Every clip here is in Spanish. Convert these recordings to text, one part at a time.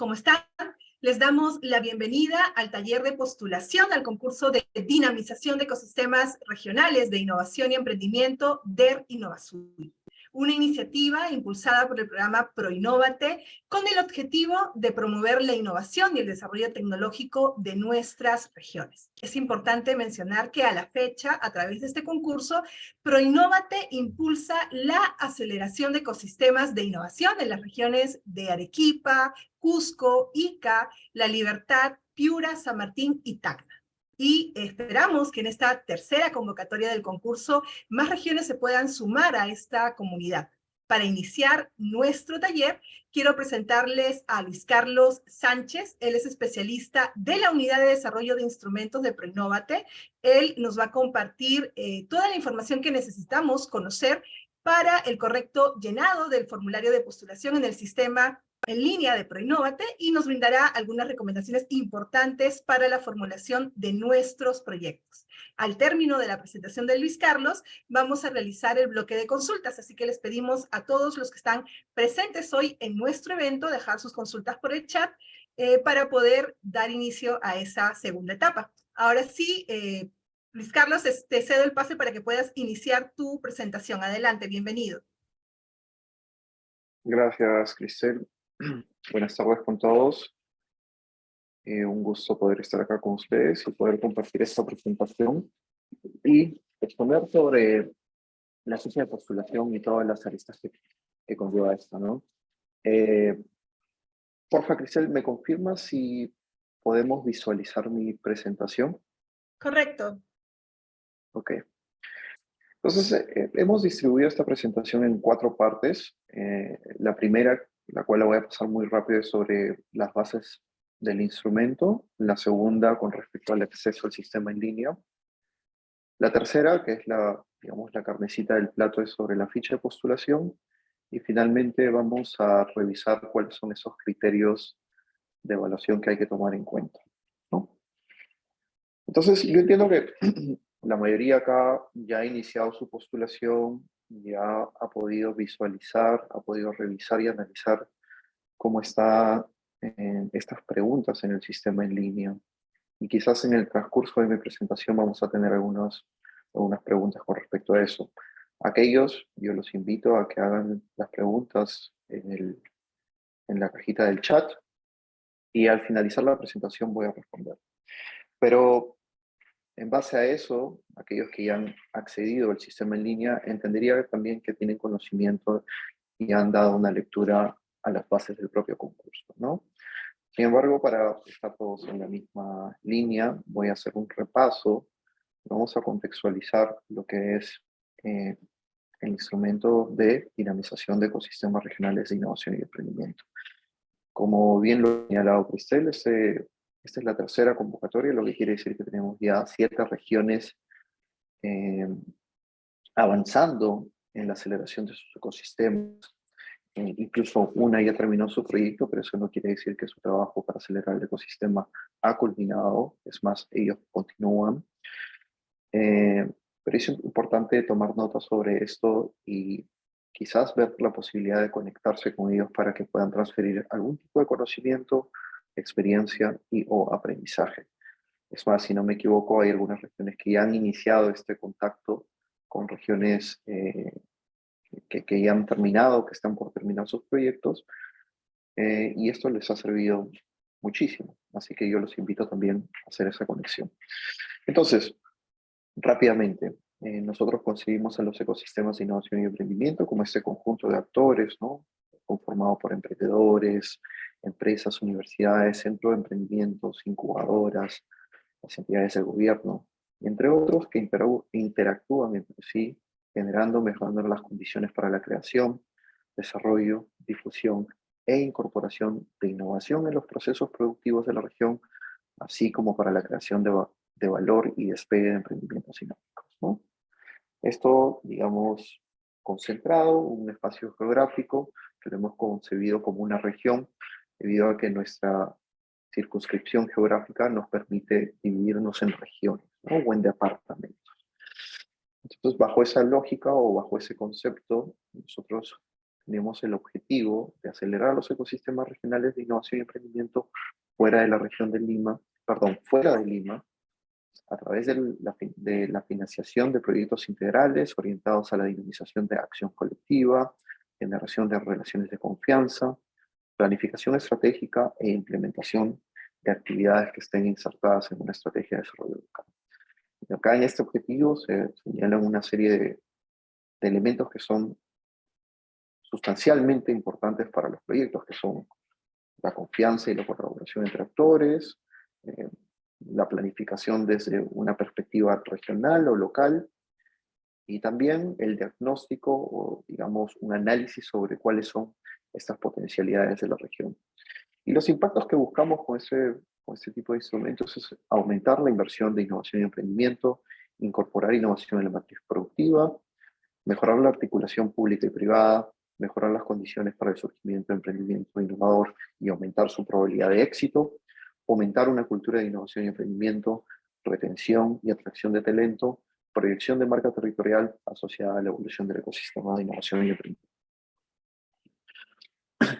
¿cómo están? Les damos la bienvenida al taller de postulación al concurso de dinamización de ecosistemas regionales de innovación y emprendimiento DER Innovazul una iniciativa impulsada por el programa ProInnovate con el objetivo de promover la innovación y el desarrollo tecnológico de nuestras regiones. Es importante mencionar que a la fecha, a través de este concurso, ProInnovate impulsa la aceleración de ecosistemas de innovación en las regiones de Arequipa, Cusco, Ica, La Libertad, Piura, San Martín y Tacna y esperamos que en esta tercera convocatoria del concurso más regiones se puedan sumar a esta comunidad. Para iniciar nuestro taller, quiero presentarles a Luis Carlos Sánchez. Él es especialista de la Unidad de Desarrollo de Instrumentos de Proinnovate. Él nos va a compartir eh, toda la información que necesitamos conocer para el correcto llenado del formulario de postulación en el sistema en línea de ProInnovate y nos brindará algunas recomendaciones importantes para la formulación de nuestros proyectos. Al término de la presentación de Luis Carlos, vamos a realizar el bloque de consultas, así que les pedimos a todos los que están presentes hoy en nuestro evento dejar sus consultas por el chat eh, para poder dar inicio a esa segunda etapa. Ahora sí, eh, Luis Carlos, te cedo el pase para que puedas iniciar tu presentación. Adelante, bienvenido. Gracias, Cristel. Buenas tardes con todos. Eh, un gusto poder estar acá con ustedes y poder compartir esta presentación y exponer sobre la fecha de postulación y todas las aristas que, conlleva esto, ¿no? Eh, porfa, Cristel, ¿me confirma si podemos visualizar mi presentación? Correcto. Ok. Entonces, eh, hemos distribuido esta presentación en cuatro partes. la primera la cual la voy a pasar muy rápido sobre las bases del instrumento, la segunda con respecto al acceso al sistema en línea, la tercera, que es la, digamos, la carnecita del plato, es sobre la ficha de postulación, y finalmente vamos a revisar cuáles son esos criterios de evaluación que hay que tomar en cuenta. ¿no? Entonces, yo entiendo que la mayoría acá ya ha iniciado su postulación, ya ha podido visualizar, ha podido revisar y analizar cómo están eh, estas preguntas en el sistema en línea. Y quizás en el transcurso de mi presentación vamos a tener algunas, algunas preguntas con respecto a eso. Aquellos, yo los invito a que hagan las preguntas en, el, en la cajita del chat y al finalizar la presentación voy a responder. Pero en base a eso, aquellos que ya han accedido al sistema en línea, entendería también que tienen conocimiento y han dado una lectura a las bases del propio concurso, ¿no? Sin embargo, para estar todos en la misma línea, voy a hacer un repaso, vamos a contextualizar lo que es eh, el instrumento de dinamización de ecosistemas regionales de innovación y emprendimiento. Como bien lo ha señalado Cristel, este esta es la tercera convocatoria, lo que quiere decir que tenemos ya siete regiones eh, avanzando en la aceleración de sus ecosistemas. Eh, incluso una ya terminó su proyecto, pero eso no quiere decir que su trabajo para acelerar el ecosistema ha culminado. Es más, ellos continúan. Eh, pero es importante tomar nota sobre esto y quizás ver la posibilidad de conectarse con ellos para que puedan transferir algún tipo de conocimiento experiencia y o aprendizaje. Es más, si no me equivoco, hay algunas regiones que ya han iniciado este contacto con regiones eh, que, que, ya han terminado, que están por terminar sus proyectos, eh, y esto les ha servido muchísimo. Así que yo los invito también a hacer esa conexión. Entonces, rápidamente, eh, nosotros concebimos a los ecosistemas de innovación y emprendimiento como este conjunto de actores, ¿no? Conformado por emprendedores, empresas, universidades, centros de emprendimientos, incubadoras, las entidades del gobierno, entre otros que interactúan entre sí, generando, mejorando las condiciones para la creación, desarrollo, difusión e incorporación de innovación en los procesos productivos de la región, así como para la creación de, de valor y despegue de emprendimientos innovadores. ¿no? Esto, digamos, concentrado, un espacio geográfico que lo hemos concebido como una región debido a que nuestra circunscripción geográfica nos permite dividirnos en regiones o en departamentos. Entonces, bajo esa lógica o bajo ese concepto, nosotros tenemos el objetivo de acelerar los ecosistemas regionales de innovación y emprendimiento fuera de la región de Lima, perdón, fuera de Lima, a través de la, de la financiación de proyectos integrales orientados a la dinamización de acción colectiva, generación de relaciones de confianza, planificación estratégica e implementación de actividades que estén insertadas en una estrategia de desarrollo local. Y acá en este objetivo se señalan una serie de, elementos que son sustancialmente importantes para los proyectos, que son la confianza y la colaboración entre actores, eh, la planificación desde una perspectiva regional o local, y también el diagnóstico o, digamos, un análisis sobre cuáles son estas potencialidades de la región. Y los impactos que buscamos con, ese, con este tipo de instrumentos es aumentar la inversión de innovación y emprendimiento, incorporar innovación en la matriz productiva, mejorar la articulación pública y privada, mejorar las condiciones para el surgimiento de emprendimiento innovador y aumentar su probabilidad de éxito, fomentar una cultura de innovación y emprendimiento, retención y atracción de talento, proyección de marca territorial asociada a la evolución del ecosistema de innovación y emprendimiento.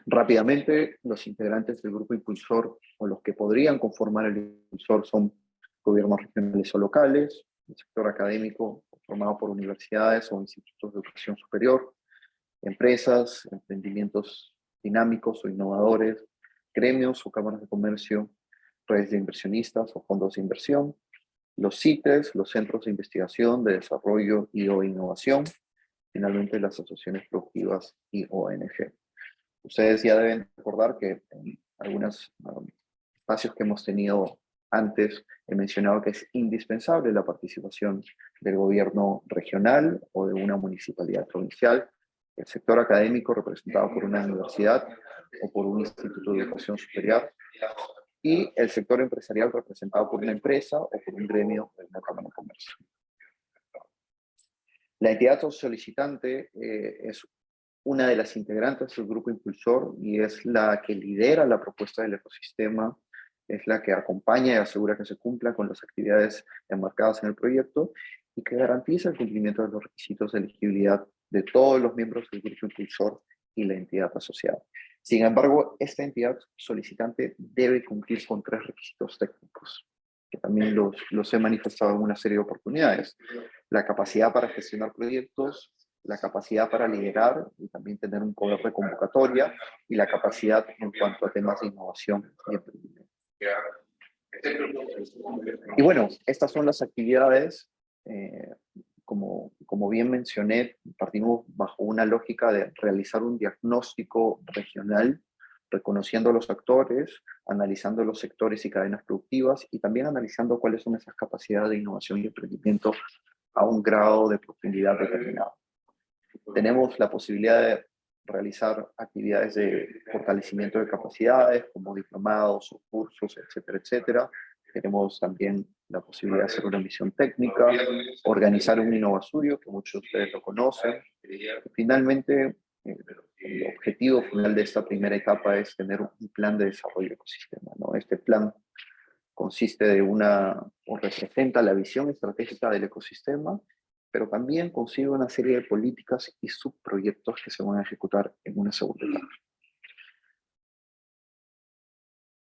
Rápidamente, los integrantes del grupo impulsor o los que podrían conformar el impulsor son gobiernos regionales o locales, el sector académico formado por universidades o institutos de educación superior, empresas, emprendimientos dinámicos o innovadores, gremios o cámaras de comercio, redes de inversionistas o fondos de inversión, los CITES, los centros de investigación, de desarrollo y o innovación, finalmente las asociaciones productivas y ONG. Ustedes ya deben recordar que en algunos um, espacios que hemos tenido antes he mencionado que es indispensable la participación del gobierno regional o de una municipalidad provincial, el sector académico representado por una universidad o por un instituto de educación superior, y el sector empresarial representado por una empresa o por un gremio de una cámara de comercio. La entidad solicitante eh, es una de las integrantes del grupo impulsor y es la que lidera la propuesta del ecosistema, es la que acompaña y asegura que se cumpla con las actividades enmarcadas en el proyecto y que garantiza el cumplimiento de los requisitos de elegibilidad de todos los miembros del grupo impulsor y la entidad asociada. Sin embargo, esta entidad solicitante debe cumplir con tres requisitos técnicos, que también los, los he manifestado en una serie de oportunidades. La capacidad para gestionar proyectos, la capacidad para liderar y también tener un poder de convocatoria y la capacidad en cuanto a temas de innovación y emprendimiento. Y bueno, estas son las actividades, eh, como, como bien mencioné, partimos bajo una lógica de realizar un diagnóstico regional, reconociendo los actores, analizando los sectores y cadenas productivas y también analizando cuáles son esas capacidades de innovación y emprendimiento a un grado de profundidad determinado. Tenemos la posibilidad de realizar actividades de fortalecimiento de capacidades, como diplomados o cursos, etcétera, etcétera. Tenemos también la posibilidad de hacer una misión técnica, organizar un innovasurio, que muchos de ustedes lo conocen. finalmente, eh, el objetivo final de esta primera etapa es tener un plan de desarrollo de ecosistema. ¿no? Este plan consiste de una, o representa la visión estratégica del ecosistema pero también consigue una serie de políticas y subproyectos que se van a ejecutar en una segunda etapa.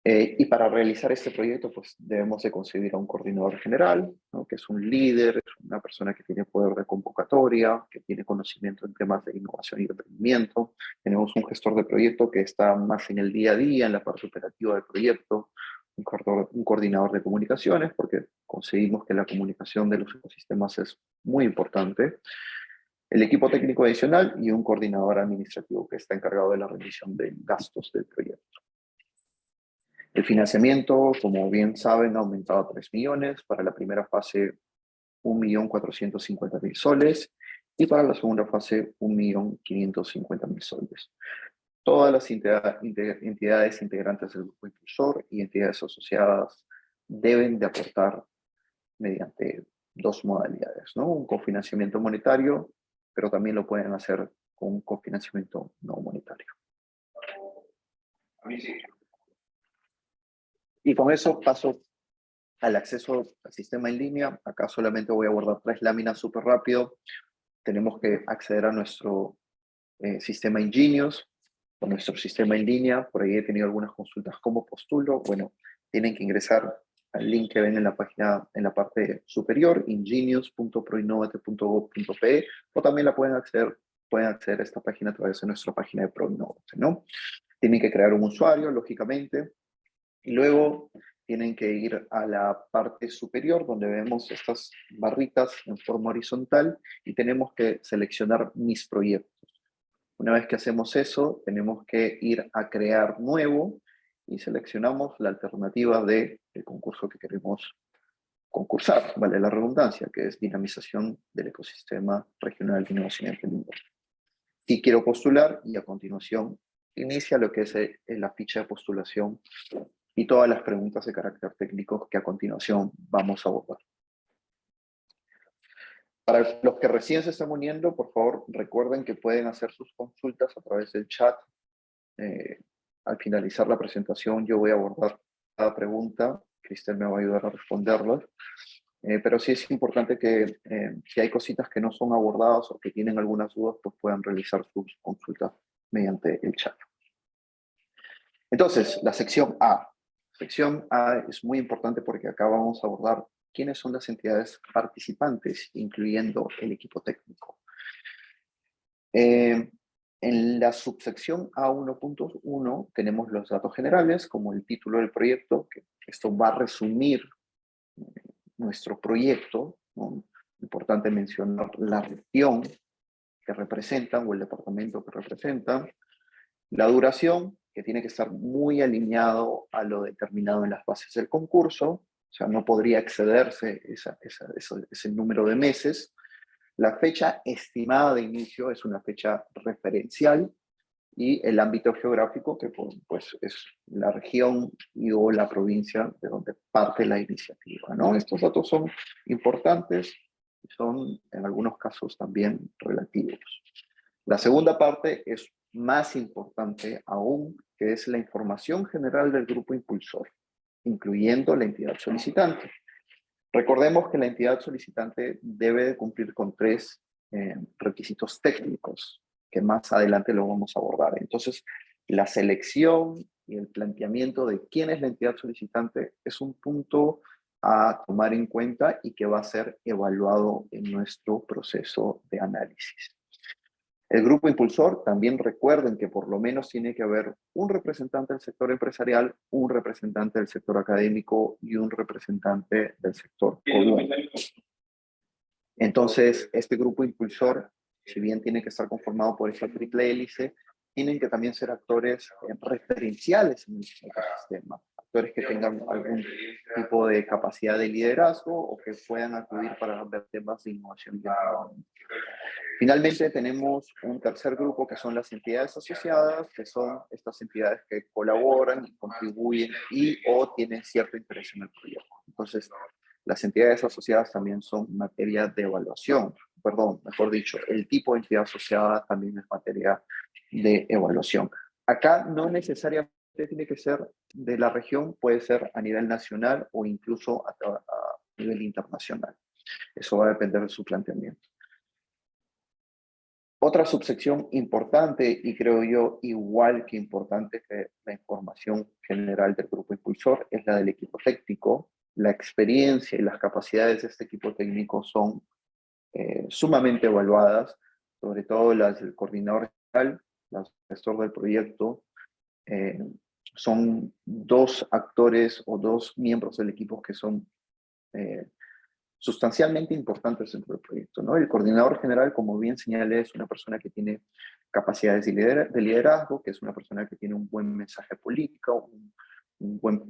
Eh, y para realizar este proyecto, pues debemos de concebir a un coordinador general, ¿no? que es un líder, una persona que tiene poder de convocatoria, que tiene conocimiento en temas de innovación y emprendimiento. Tenemos un gestor de proyecto que está más en el día a día, en la parte operativa del proyecto, un coordinador de comunicaciones, porque conseguimos que la comunicación de los ecosistemas es muy importante, el equipo técnico adicional y un coordinador administrativo que está encargado de la rendición de gastos del proyecto. El financiamiento, como bien saben, ha aumentado a 3 millones, para la primera fase 1.450.000 soles y para la segunda fase 1.550.000 soles todas las entidades integrantes del grupo impulsor y entidades asociadas deben de aportar mediante dos modalidades, ¿no? Un cofinanciamiento monetario, pero también lo pueden hacer con un cofinanciamiento no monetario. Y con eso paso al acceso al sistema en línea. Acá solamente voy a abordar tres láminas súper rápido. Tenemos que acceder a nuestro eh, sistema Ingenious, con nuestro sistema en línea. Por ahí he tenido algunas consultas como postulo. Bueno, tienen que ingresar al link que ven en la página, en la parte superior, ingenious.proinnovate.gov.pe, o también la pueden acceder, pueden acceder a esta página a través de nuestra página de ProInnovate, ¿no? Tienen que crear un usuario, lógicamente, y luego tienen que ir a la parte superior donde vemos estas barritas en forma horizontal y tenemos que seleccionar mis proyectos. Una vez que hacemos eso, tenemos que ir a crear nuevo y seleccionamos la alternativa del concurso que queremos concursar, vale la redundancia, que es dinamización del ecosistema regional de innovación emprendimiento. Y quiero postular y a continuación inicia lo que es eh, la ficha de postulación y todas las preguntas de carácter técnico que a continuación vamos a abordar. Para los que recién se están uniendo, por favor, recuerden que pueden hacer sus consultas a través del chat. Eh, al finalizar la presentación yo voy a abordar cada pregunta. Cristel me va a ayudar a responderlas. Eh, pero sí es importante que eh, si hay cositas que no son abordadas o que tienen algunas dudas, pues puedan realizar sus consultas mediante el chat. Entonces, la sección A. Sección A es muy importante porque acá vamos a abordar quiénes son las entidades participantes, incluyendo el equipo técnico. Eh, en la subsección A1.1 tenemos los datos generales, como el título del proyecto, que esto va a resumir eh, nuestro proyecto. Importante mencionar la región que representan o el departamento que representan. La duración, que tiene que estar muy alineado a lo determinado en las bases del concurso. O sea, no podría excederse ese número de meses. La fecha estimada de inicio es una fecha referencial y el ámbito geográfico que pues, es la región y o la provincia de donde parte la iniciativa. ¿no? Estos datos son importantes y son en algunos casos también relativos. La segunda parte es más importante aún, que es la información general del grupo impulsor incluyendo la entidad solicitante. Recordemos que la entidad solicitante debe de cumplir con tres eh, requisitos técnicos, que más adelante lo vamos a abordar. Entonces, la selección y el planteamiento de quién es la entidad solicitante es un punto a tomar en cuenta y que va a ser evaluado en nuestro proceso de análisis. El grupo impulsor, también recuerden que por lo menos tiene que haber un representante del sector empresarial, un representante del sector académico y un representante del sector Entonces, este grupo impulsor, si bien tiene que estar conformado por esta triple hélice, tienen que también ser actores eh, referenciales en el ecosistema, actores que tengan algún tipo de capacidad de liderazgo o que puedan acudir para ver temas de innovación Finalmente tenemos un tercer grupo que son las entidades asociadas, que son estas entidades que colaboran y contribuyen y o tienen cierto interés en el proyecto. Entonces, las entidades asociadas también son materia de evaluación, perdón, mejor dicho, el tipo de entidad asociada también es materia de evaluación. Acá no necesariamente tiene que ser de la región, puede ser a nivel nacional o incluso a nivel internacional. Eso va a depender de su planteamiento. Otra subsección importante, y creo yo igual que importante que la información general del grupo impulsor, es la del equipo técnico. La experiencia y las capacidades de este equipo técnico son eh, sumamente evaluadas, sobre todo las del coordinador general, el gestor del proyecto, eh, son dos actores o dos miembros del equipo que son eh, sustancialmente importantes dentro del proyecto. ¿no? El coordinador general, como bien señalé, es una persona que tiene capacidades de, liderazgo, que es una persona que tiene un buen mensaje político, un, buen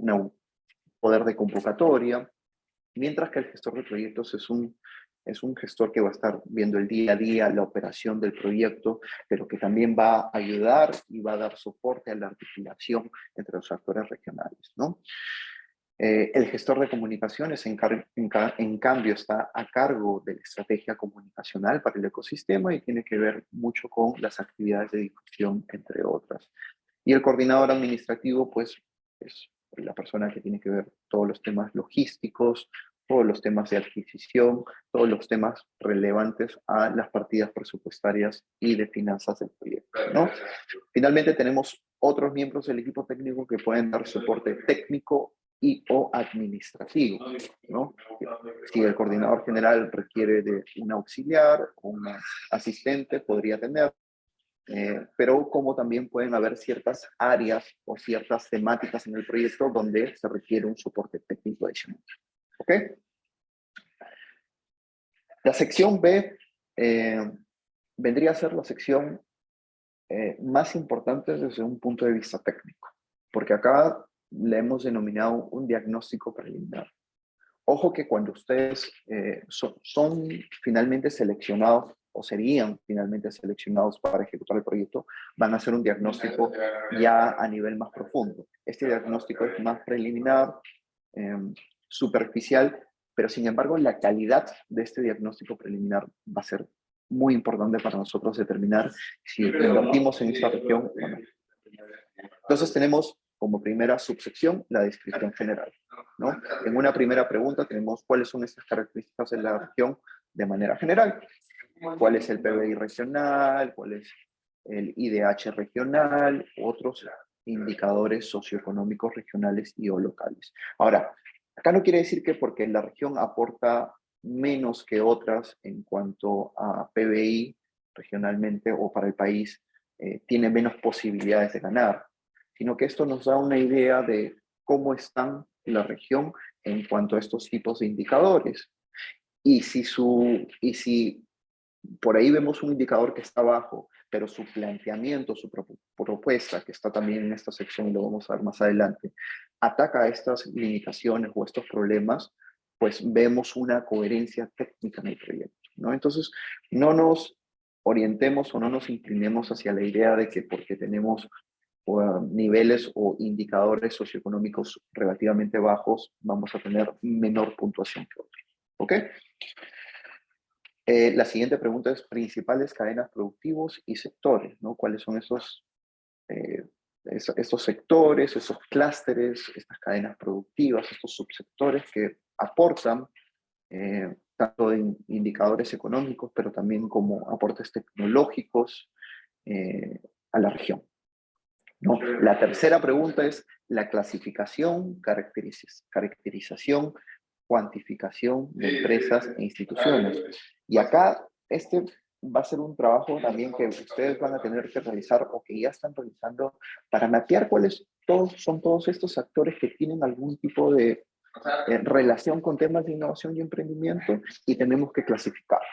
poder de convocatoria, mientras que el gestor de proyectos es un, es un gestor que va a estar viendo el día a día la operación del proyecto, pero que también va a ayudar y va a dar soporte a la articulación entre los actores regionales. ¿no? Eh, el gestor de comunicaciones, en, cambio, está a cargo de la estrategia comunicacional para el ecosistema y tiene que ver mucho con las actividades de difusión, entre otras. Y el coordinador administrativo, pues, es la persona que tiene que ver todos los temas logísticos, todos los temas de adquisición, todos los temas relevantes a las partidas presupuestarias y de finanzas del proyecto. ¿no? Finalmente tenemos otros miembros del equipo técnico que pueden dar soporte técnico o administrativo. Si el coordinador general requiere de un auxiliar, un asistente, podría tener. Eh, pero como también pueden haber ciertas áreas o ciertas temáticas en el proyecto donde se requiere un soporte técnico adicional. ¿Ok? La sección B eh, vendría a ser la sección eh, más importante desde un punto de vista técnico, porque acá le hemos denominado un diagnóstico preliminar. Ojo que cuando ustedes eh, son, finalmente seleccionados o serían finalmente seleccionados para ejecutar el proyecto, van a hacer un diagnóstico ya a nivel más profundo. Este diagnóstico es más preliminar, em, superficial, pero sin embargo la calidad de este diagnóstico preliminar va a ser muy importante para nosotros determinar si invertimos en esta región o no. Entonces tenemos como primera subsección la descripción general. ¿no? En una primera pregunta tenemos cuáles son estas características de la región de manera general. ¿Cuál es el PBI regional? ¿Cuál es el IDH regional? Otros indicadores socioeconómicos regionales y o locales. Ahora, acá no quiere decir que porque la región aporta menos que otras en cuanto a PBI regionalmente o para el país, eh, tiene menos posibilidades de ganar sino que esto nos da una idea de cómo están la región en cuanto a estos tipos de indicadores. Y si, su, y si por ahí vemos un indicador que está bajo, pero su planteamiento, su propuesta, que está también en esta sección y lo vamos a ver más adelante, ataca estas limitaciones o estos problemas, pues vemos una coherencia técnica en el proyecto. ¿no? Entonces, no nos orientemos o no nos inclinemos hacia la idea de que porque tenemos niveles o indicadores socioeconómicos relativamente bajos, vamos a tener menor puntuación que otros. ¿Ok? Eh, la siguiente pregunta es principales cadenas productivos y sectores, ¿no? ¿Cuáles son esos, eh, estos sectores, esos clústeres, estas cadenas productivas, estos subsectores que aportan eh, tanto en indicadores económicos, pero también como aportes tecnológicos a la región? ¿No? La tercera pregunta es la clasificación, caracterización, cuantificación de empresas e instituciones. Y acá este va a ser un trabajo también que ustedes van a tener que realizar o que ya están realizando para mapear cuáles todos, son todos estos actores que tienen algún tipo de eh, relación con temas de innovación y emprendimiento y tenemos que clasificarlos.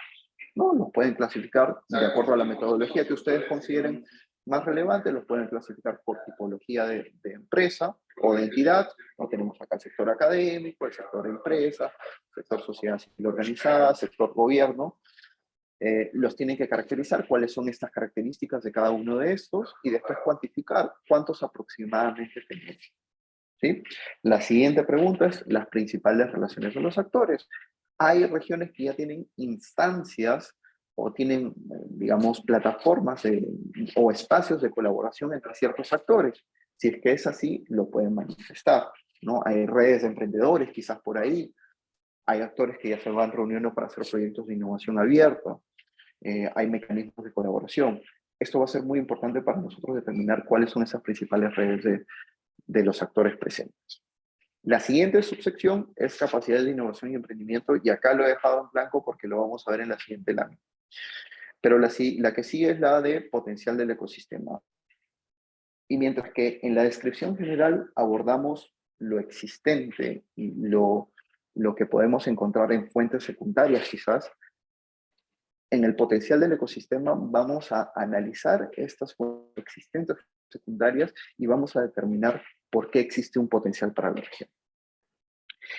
¿no? Los pueden clasificar de acuerdo a la metodología que ustedes consideren más relevantes los pueden clasificar por tipología de, empresa o de entidad. No tenemos acá el sector académico, el sector empresa, sector sociedad civil organizada, sector gobierno. Eh, los tienen que caracterizar cuáles son estas características de cada uno de estos y después cuantificar cuántos aproximadamente tenemos. ¿Sí? La siguiente pregunta es las principales relaciones de los actores. Hay regiones que ya tienen instancias o tienen, digamos, plataformas o espacios de colaboración entre ciertos actores. Si es que es así, lo pueden manifestar. ¿no? Hay redes de emprendedores quizás por ahí, hay actores que ya se van reuniendo para hacer proyectos de innovación abierta, eh, hay mecanismos de colaboración. Esto va a ser muy importante para nosotros determinar cuáles son esas principales redes de, de los actores presentes. La siguiente subsección es capacidad de innovación y emprendimiento, y acá lo he dejado en blanco porque lo vamos a ver en la siguiente lámina. Pero la, la que sigue es la de potencial del ecosistema. Y mientras que en la descripción general abordamos lo existente y lo, lo que podemos encontrar en fuentes secundarias quizás, en el potencial del ecosistema vamos a analizar estas fuentes existentes secundarias y vamos a determinar por qué existe un potencial para la región.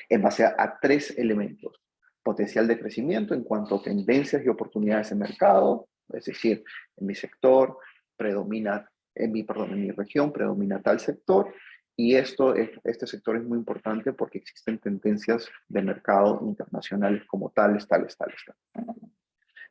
En base a tres elementos potencial de crecimiento en cuanto a tendencias y oportunidades de mercado, es decir, en mi sector predomina, en mi, perdón, en mi región predomina tal sector, y esto, este sector es muy importante porque existen tendencias de mercado internacionales como tales, tales, tales, tales.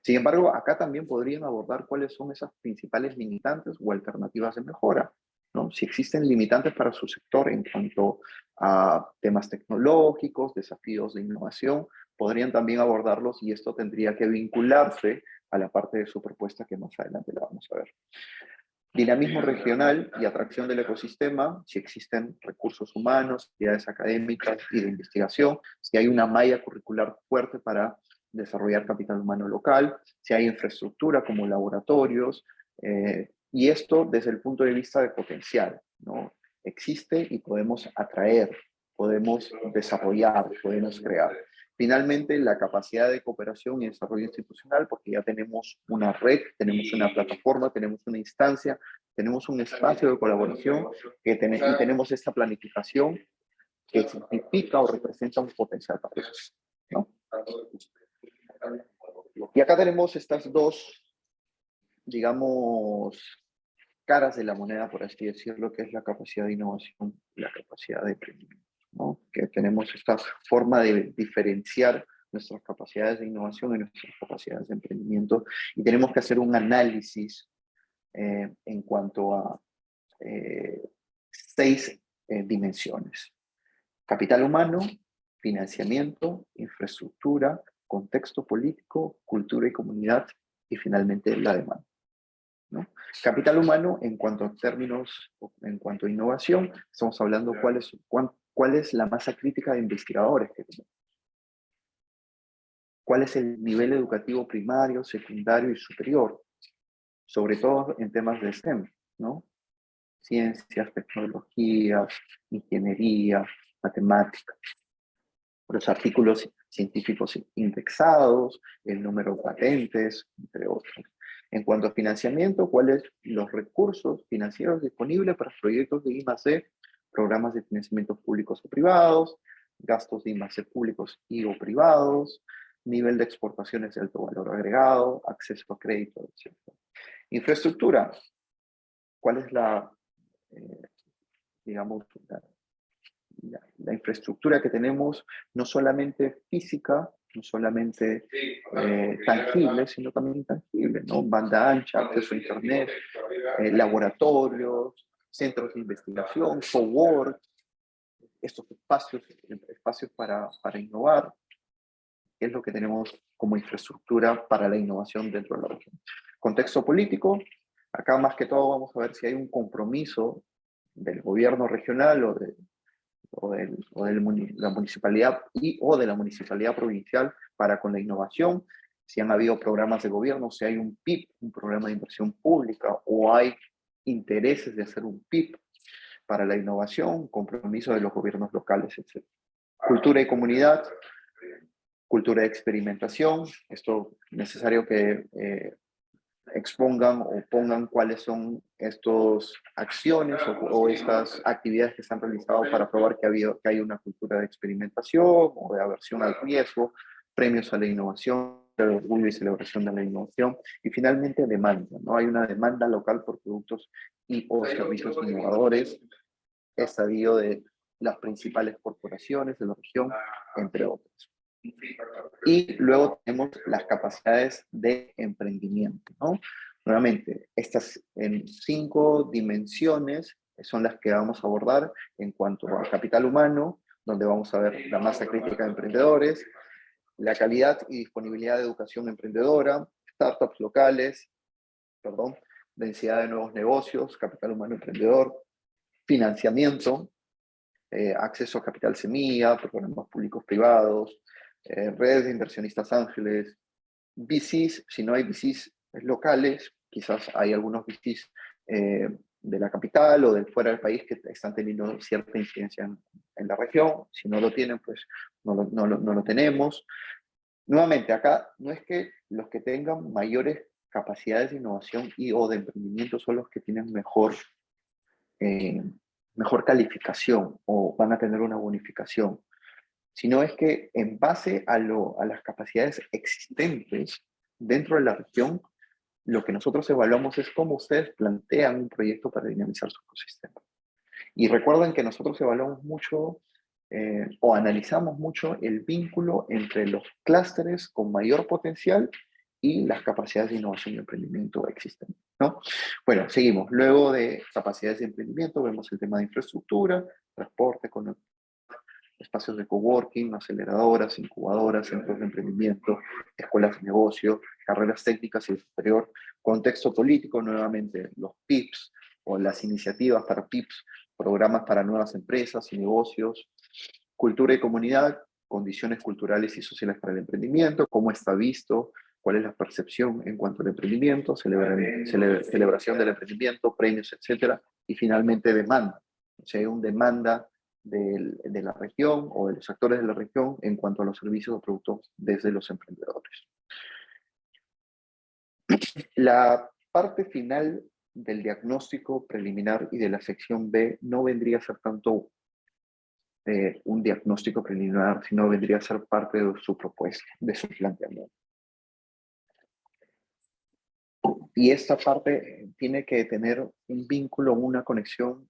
Sin embargo, acá también podrían abordar cuáles son esas principales limitantes o alternativas de mejora. ¿no? Si existen limitantes para su sector en cuanto a temas tecnológicos, desafíos de innovación, podrían también abordarlos y esto tendría que vincularse a la parte de su propuesta que más adelante la vamos a ver. Dinamismo regional y atracción del ecosistema, si existen recursos humanos, actividades académicas y de investigación, si hay una malla curricular fuerte para desarrollar capital humano local, si hay infraestructura como laboratorios, eh, y esto desde el punto de vista de potencial, ¿no? Existe y podemos atraer, podemos desarrollar, podemos crear. Finalmente, la capacidad de cooperación y desarrollo institucional, porque ya tenemos una red, tenemos una plataforma, tenemos una instancia, tenemos un espacio de colaboración que y tenemos esta planificación que significa o representa un potencial para. ¿no? Y acá tenemos estas dos, digamos, caras de la moneda, por así decirlo, que es la capacidad de innovación y la capacidad de emprendimiento. ¿No? Que tenemos esta forma de diferenciar nuestras capacidades de innovación y nuestras capacidades de emprendimiento y tenemos que hacer un análisis eh, en cuanto a eh, seis eh, dimensiones. Capital humano, financiamiento, infraestructura, contexto político, cultura y comunidad, y finalmente la demanda. ¿no? Capital humano, en cuanto a términos, en cuanto a innovación, estamos hablando cuál es, cuál es la masa crítica de investigadores que tenemos. ¿Cuál es el nivel educativo primario, secundario y superior? Sobre todo en temas de STEM, ¿no? Ciencias, tecnologías, ingeniería, matemáticas. Los artículos científicos indexados, el número de patentes, entre otros. En cuanto a financiamiento, ¿cuáles los recursos financieros disponibles para proyectos de I+D, programas de financiamiento públicos o privados, gastos de I+D públicos y o privados, nivel de exportaciones de alto valor agregado, acceso a crédito, etc. Infraestructura, ¿cuál es la, eh, digamos, la, la, infraestructura que tenemos, no solamente física, no solamente eh, tangible, sino también intangible, ¿no? Banda ancha, acceso a internet, eh, laboratorios, centros de investigación, cowork, estos espacios, espacios para, para innovar, es lo que tenemos como infraestructura para la innovación dentro de la región. Contexto político, acá más que todo vamos a ver si hay un compromiso del gobierno regional o de, o, de la municipalidad y o de la municipalidad provincial para con la innovación, si han habido programas de gobierno, si hay un PIB, un programa de inversión pública, o hay intereses de hacer un PIB para la innovación, compromiso de los gobiernos locales, etc. Cultura y comunidad, cultura de experimentación, esto es necesario que eh, expongan o pongan cuáles son estas acciones o, estas actividades que se han realizado para probar que, ha habido, que hay una cultura de experimentación o de aversión al riesgo, premios a la innovación, el orgullo y celebración de la innovación, y finalmente demanda, ¿no? Hay una demanda local por productos y o servicios innovadores, estadio de las principales corporaciones de la región, entre otros. Y luego tenemos las capacidades de emprendimiento, ¿no? Nuevamente, estas en cinco dimensiones son las que vamos a abordar en cuanto a capital humano, donde vamos a ver la masa crítica de emprendedores, la calidad y disponibilidad de educación emprendedora, startups locales, perdón, densidad de nuevos negocios, capital humano emprendedor, financiamiento, eh, acceso a capital semilla, programas públicos privados, eh, redes de inversionistas ángeles, VCs, si no hay VCs locales, quizás hay algunos VCs eh, de la capital o de fuera del país que están teniendo cierta incidencia en, la región, si no lo tienen, pues no lo, no, no lo, tenemos. Nuevamente, acá no es que los que tengan mayores capacidades de innovación y o de emprendimiento son los que tienen mejor, eh, mejor calificación o van a tener una bonificación sino es que en base a, las capacidades existentes dentro de la región, lo que nosotros evaluamos es cómo ustedes plantean un proyecto para dinamizar su ecosistema. Y recuerden que nosotros evaluamos mucho eh, o analizamos mucho el vínculo entre los clústeres con mayor potencial y las capacidades de innovación y emprendimiento existentes. ¿no? Bueno, seguimos. Luego de capacidades de emprendimiento, vemos el tema de infraestructura, transporte, espacios de coworking, aceleradoras, incubadoras, centros de emprendimiento, escuelas de negocio, carreras técnicas y superior, contexto político, nuevamente los PIPs o las iniciativas para PIPs, programas para nuevas empresas y negocios, cultura y comunidad, condiciones culturales y sociales para el emprendimiento, cómo está visto, cuál es la percepción en cuanto al emprendimiento, celebración del emprendimiento, premios, etcétera, y finalmente demanda. O sea, hay un demanda de la región o de los actores de la región en cuanto a los servicios o productos desde los emprendedores. La parte final del diagnóstico preliminar y de la sección B no vendría a ser tanto eh, un diagnóstico preliminar, sino vendría a ser parte de su propuesta, de su planteamiento. Y esta parte tiene que tener un vínculo, una conexión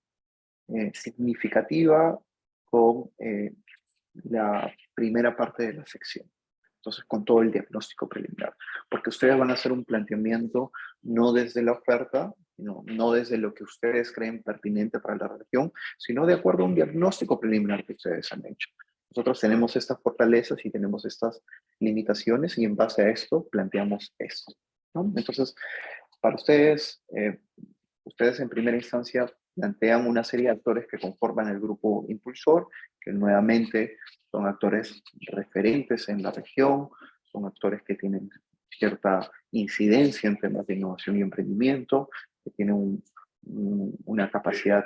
eh, significativa con eh, la primera parte de la sección. Entonces, con todo el diagnóstico preliminar. Porque ustedes van a hacer un planteamiento no desde la oferta, no, no desde lo que ustedes creen pertinente para la región, sino de acuerdo a un diagnóstico preliminar que ustedes han hecho. Nosotros tenemos estas fortalezas y tenemos estas limitaciones y en base a esto planteamos esto. Entonces, para ustedes, eh, ustedes en primera instancia plantean una serie de actores que conforman el grupo impulsor, que nuevamente son actores referentes en la región, son actores que tienen cierta incidencia en temas de innovación y emprendimiento, que tienen una capacidad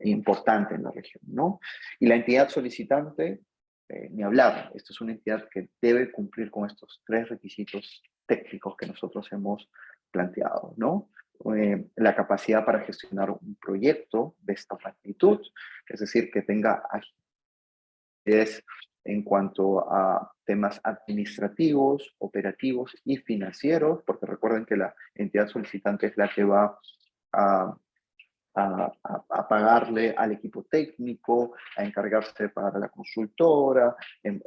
importante en la región, ¿no? Y la entidad solicitante, eh, ni hablar, esta es una entidad que debe cumplir con estos tres requisitos técnicos que nosotros hemos planteado, ¿no? Eh, la capacidad para gestionar un proyecto de esta magnitud, es decir, que tenga agilidad en cuanto a temas administrativos, operativos y financieros, porque recuerden que la entidad solicitante es la que va a, a, a, pagarle al equipo técnico, a encargarse para la consultora,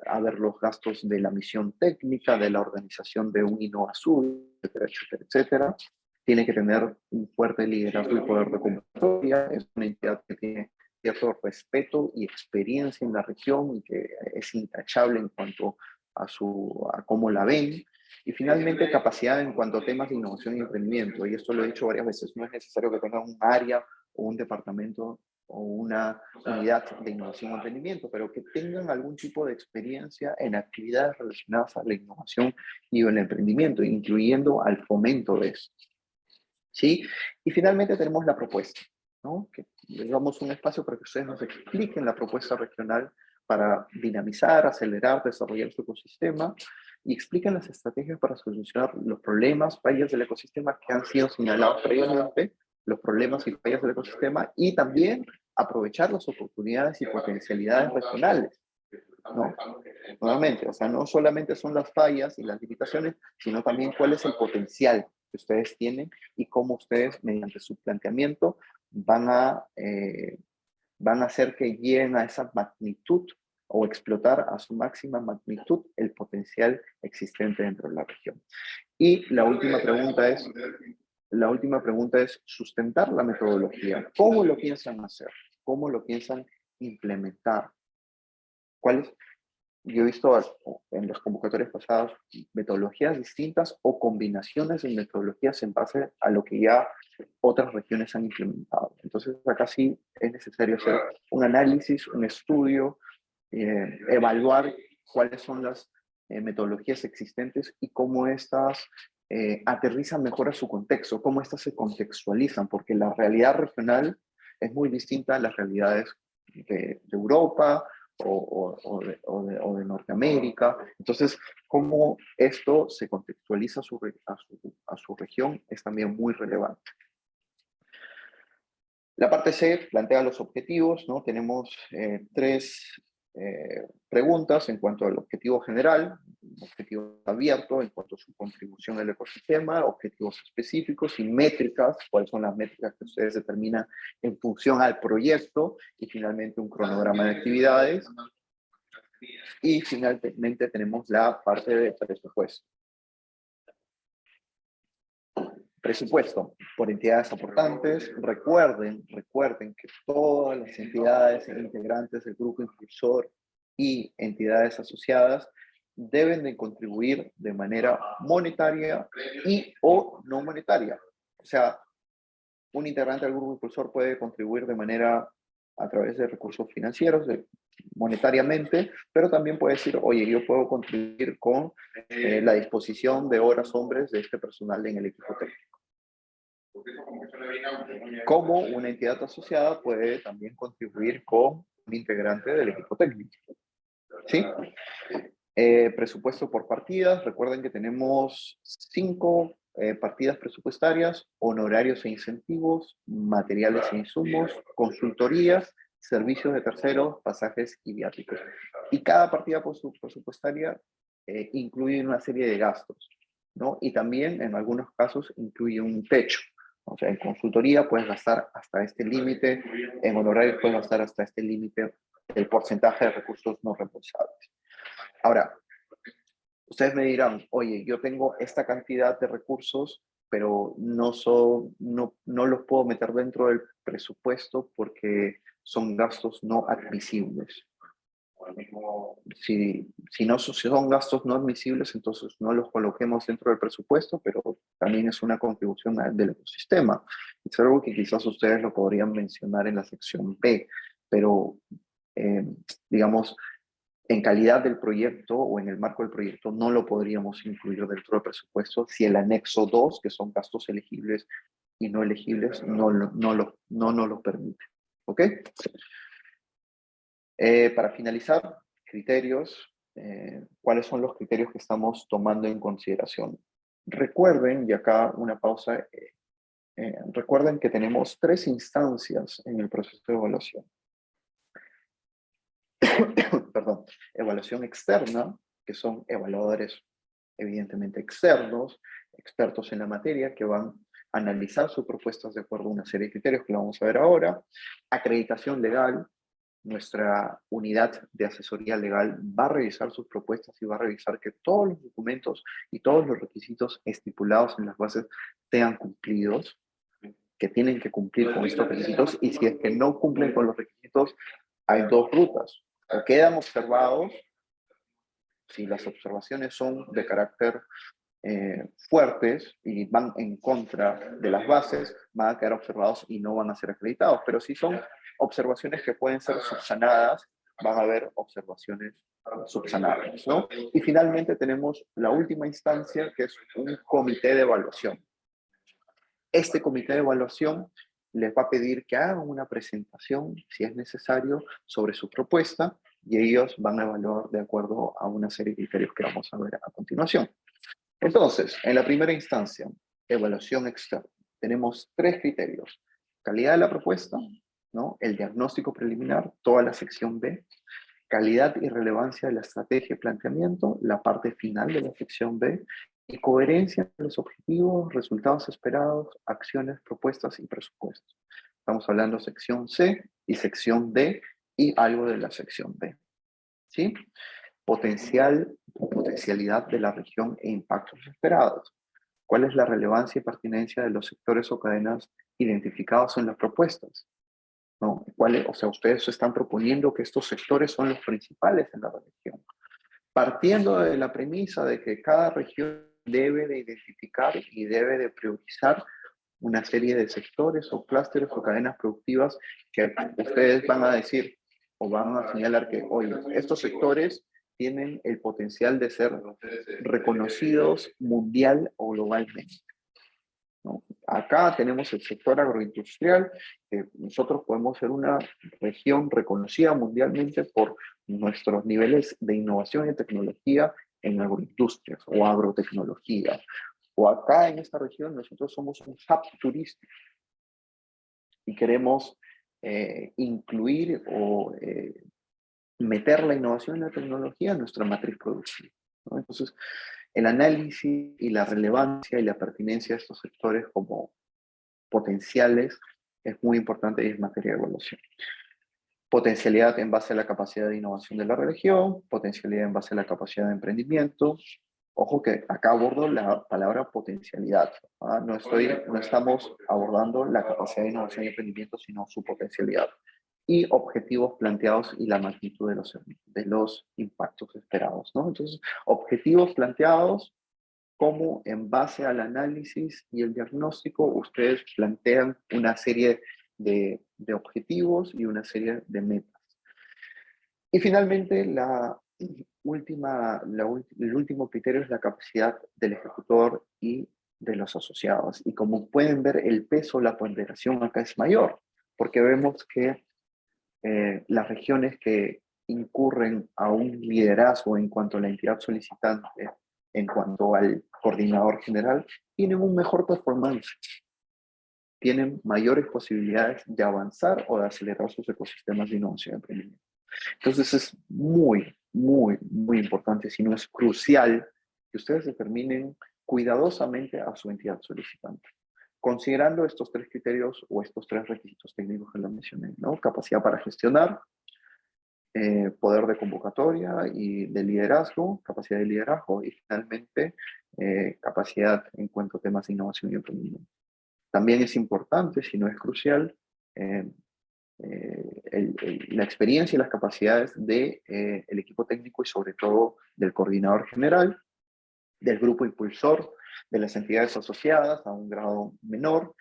a ver los gastos de la misión técnica, de la organización de un Azul, etcétera, etcétera, etcétera tiene que tener un fuerte liderazgo y poder de convocatoria, es una entidad que tiene cierto respeto y experiencia en la región y que es intachable en cuanto a, su, a cómo la ven. Y finalmente, capacidad en cuanto a temas de innovación y emprendimiento. Y esto lo he dicho varias veces, no es necesario que tenga un área o un departamento o una unidad de innovación y emprendimiento, pero que tengan algún tipo de experiencia en actividades relacionadas a la innovación y el emprendimiento, incluyendo al fomento de esto. ¿Sí? Y finalmente tenemos la propuesta, ¿no? Que damos un espacio para que ustedes nos expliquen la propuesta regional para dinamizar, acelerar, desarrollar su ecosistema y expliquen las estrategias para solucionar los problemas, fallas del ecosistema que han sido señalados previamente, los problemas y fallas del ecosistema y también aprovechar las oportunidades y potencialidades regionales. ¿no? Nuevamente, o sea, no solamente son las fallas y las limitaciones, sino también cuál es el potencial que ustedes tienen y cómo ustedes, mediante su planteamiento, van a, eh, van a hacer que lleguen a esa magnitud o explotar a su máxima magnitud el potencial existente dentro de la región. Y la última pregunta es, la última pregunta es sustentar la metodología. ¿Cómo lo piensan hacer? ¿Cómo lo piensan implementar? ¿Cuáles? Yo he visto en las convocatorias pasadas metodologías distintas o combinaciones de metodologías en base a lo que ya otras regiones han implementado. Entonces acá sí es necesario hacer un análisis, un estudio, eh, evaluar cuáles son las eh, metodologías existentes y cómo estas eh, aterrizan mejor a su contexto, cómo estas se contextualizan, porque la realidad regional es muy distinta a las realidades de, de Europa, o, de, Norteamérica. Entonces, cómo esto se contextualiza a su, a su, región es también muy relevante. La parte C plantea los objetivos, ¿no? Tenemos eh, tres eh, preguntas en cuanto al objetivo general, objetivo abierto en cuanto a su contribución al ecosistema, objetivos específicos y métricas, cuáles son las métricas que ustedes determinan en función al proyecto, y finalmente un cronograma de actividades. Y finalmente tenemos la parte de presupuesto. Presupuesto por entidades aportantes. Recuerden, recuerden que todas las entidades integrantes del grupo impulsor y entidades asociadas deben de contribuir de manera monetaria y o no monetaria. O sea, un integrante del grupo impulsor puede contribuir de manera a través de recursos financieros, monetariamente, pero también puede decir, oye, yo puedo contribuir con eh, la disposición de horas hombres de este personal en el equipo técnico. Como una entidad asociada puede también contribuir con un integrante del equipo técnico. ¿Sí? Eh, presupuesto por partidas. Recuerden que tenemos cinco eh, partidas presupuestarias, honorarios e incentivos, materiales e insumos, consultorías, servicios de terceros, pasajes y viáticos. Y cada partida presupuestaria eh, incluye una serie de gastos, ¿no? Y también, en algunos casos, incluye un techo. O sea, en consultoría puedes gastar hasta este límite, en honorarios puedes gastar hasta este límite el porcentaje de recursos no reembolsables. Ahora, ustedes me dirán, oye, yo tengo esta cantidad de recursos, pero no, son, no, no los puedo meter dentro del presupuesto porque son gastos no admisibles. Si, si, no, son gastos no admisibles, entonces no los coloquemos dentro del presupuesto, pero también es una contribución del ecosistema. Es algo que quizás ustedes lo podrían mencionar en la sección B, pero eh, digamos, en calidad del proyecto o en el marco del proyecto no lo podríamos incluir dentro del presupuesto si el anexo 2, que son gastos elegibles y no elegibles, no, no, lo, no nos lo permite. ¿Ok? Eh, para finalizar, criterios. Eh, ¿Cuáles son los criterios que estamos tomando en consideración? Recuerden, y acá una pausa, recuerden que tenemos tres instancias en el proceso de evaluación. perdón, evaluación externa, que son evaluadores evidentemente externos, expertos en la materia, que van a analizar sus propuestas de acuerdo a una serie de criterios que lo vamos a ver ahora. Acreditación legal, nuestra unidad de asesoría legal va a revisar sus propuestas y va a revisar que todos los documentos y todos los requisitos estipulados en las bases sean cumplidos, que tienen que cumplir con estos requisitos, y si es que no cumplen con los requisitos, hay dos rutas o quedan observados, si las observaciones son de carácter eh, fuertes y van en contra de las bases, van a quedar observados y no van a ser acreditados. Pero si son observaciones que pueden ser subsanadas, van a haber observaciones subsanadas. ¿no? Y finalmente tenemos la última instancia, que es un comité de evaluación. Este comité de evaluación les va a pedir que hagan una presentación, si es necesario, sobre su propuesta y ellos van a evaluar de acuerdo a una serie de criterios que vamos a ver a continuación. Entonces, en la primera instancia, evaluación externa, tenemos tres criterios. Calidad de la propuesta, ¿no? el diagnóstico preliminar, toda la sección B, calidad y relevancia de la estrategia y planteamiento, la parte final de la sección B, y coherencia de los objetivos, resultados esperados, acciones, propuestas y presupuestos. Estamos hablando sección C y sección D y algo de la sección B. ¿Sí? Potencial, potencialidad de la región e impactos esperados. ¿Cuál es la relevancia y pertinencia de los sectores o cadenas identificados en las propuestas? ¿No? ¿Cuál o sea, ustedes están proponiendo que estos sectores son los principales en la región. Partiendo de la premisa de que cada región debe de identificar y debe de priorizar una serie de sectores o clústeres o cadenas productivas que ustedes van a decir o van a señalar que, oye, estos sectores tienen el potencial de ser reconocidos mundial o globalmente. Acá tenemos el sector agroindustrial, que nosotros podemos ser una región reconocida mundialmente por nuestros niveles de innovación y tecnología en agroindustrias o agrotecnología. O acá en esta región nosotros somos un hub turístico y queremos eh, incluir o eh, meter la innovación y la tecnología en nuestra matriz productiva. Entonces, el análisis y la relevancia y la pertinencia de estos sectores como potenciales es muy importante y es materia de evaluación potencialidad en base a la capacidad de innovación de la región, potencialidad en base a la capacidad de emprendimiento, Ojo que acá abordo la palabra potencialidad. ¿ah? No, estoy, no estamos abordando la capacidad de innovación y emprendimiento, sino su potencialidad. Y objetivos planteados y la magnitud de los, de los impactos esperados. ¿no? Entonces, objetivos planteados, como en base al análisis y el diagnóstico ustedes plantean una serie de, de objetivos y una serie de metas. Y finalmente, la última, el último criterio es la capacidad del ejecutor y de los asociados. Y como pueden ver, el peso, la ponderación acá es mayor, porque vemos que eh, las regiones que incurren a un liderazgo en cuanto a la entidad solicitante, en cuanto al coordinador general, tienen un mejor performance, tienen mayores posibilidades de avanzar o de acelerar sus ecosistemas de innovación y emprendimiento. Entonces es muy, muy, muy importante, si no es crucial, que ustedes determinen cuidadosamente a su entidad solicitante. Considerando estos tres criterios o estos tres requisitos técnicos que les mencioné, ¿no? Capacidad para gestionar, eh, poder de convocatoria y de liderazgo, capacidad de liderazgo y finalmente eh, capacidad en cuanto a temas de innovación y emprendimiento. También es importante, si no es crucial, eh, la experiencia y las capacidades del de, el equipo técnico y sobre todo del coordinador general, del grupo impulsor, de las entidades asociadas a un grado menor,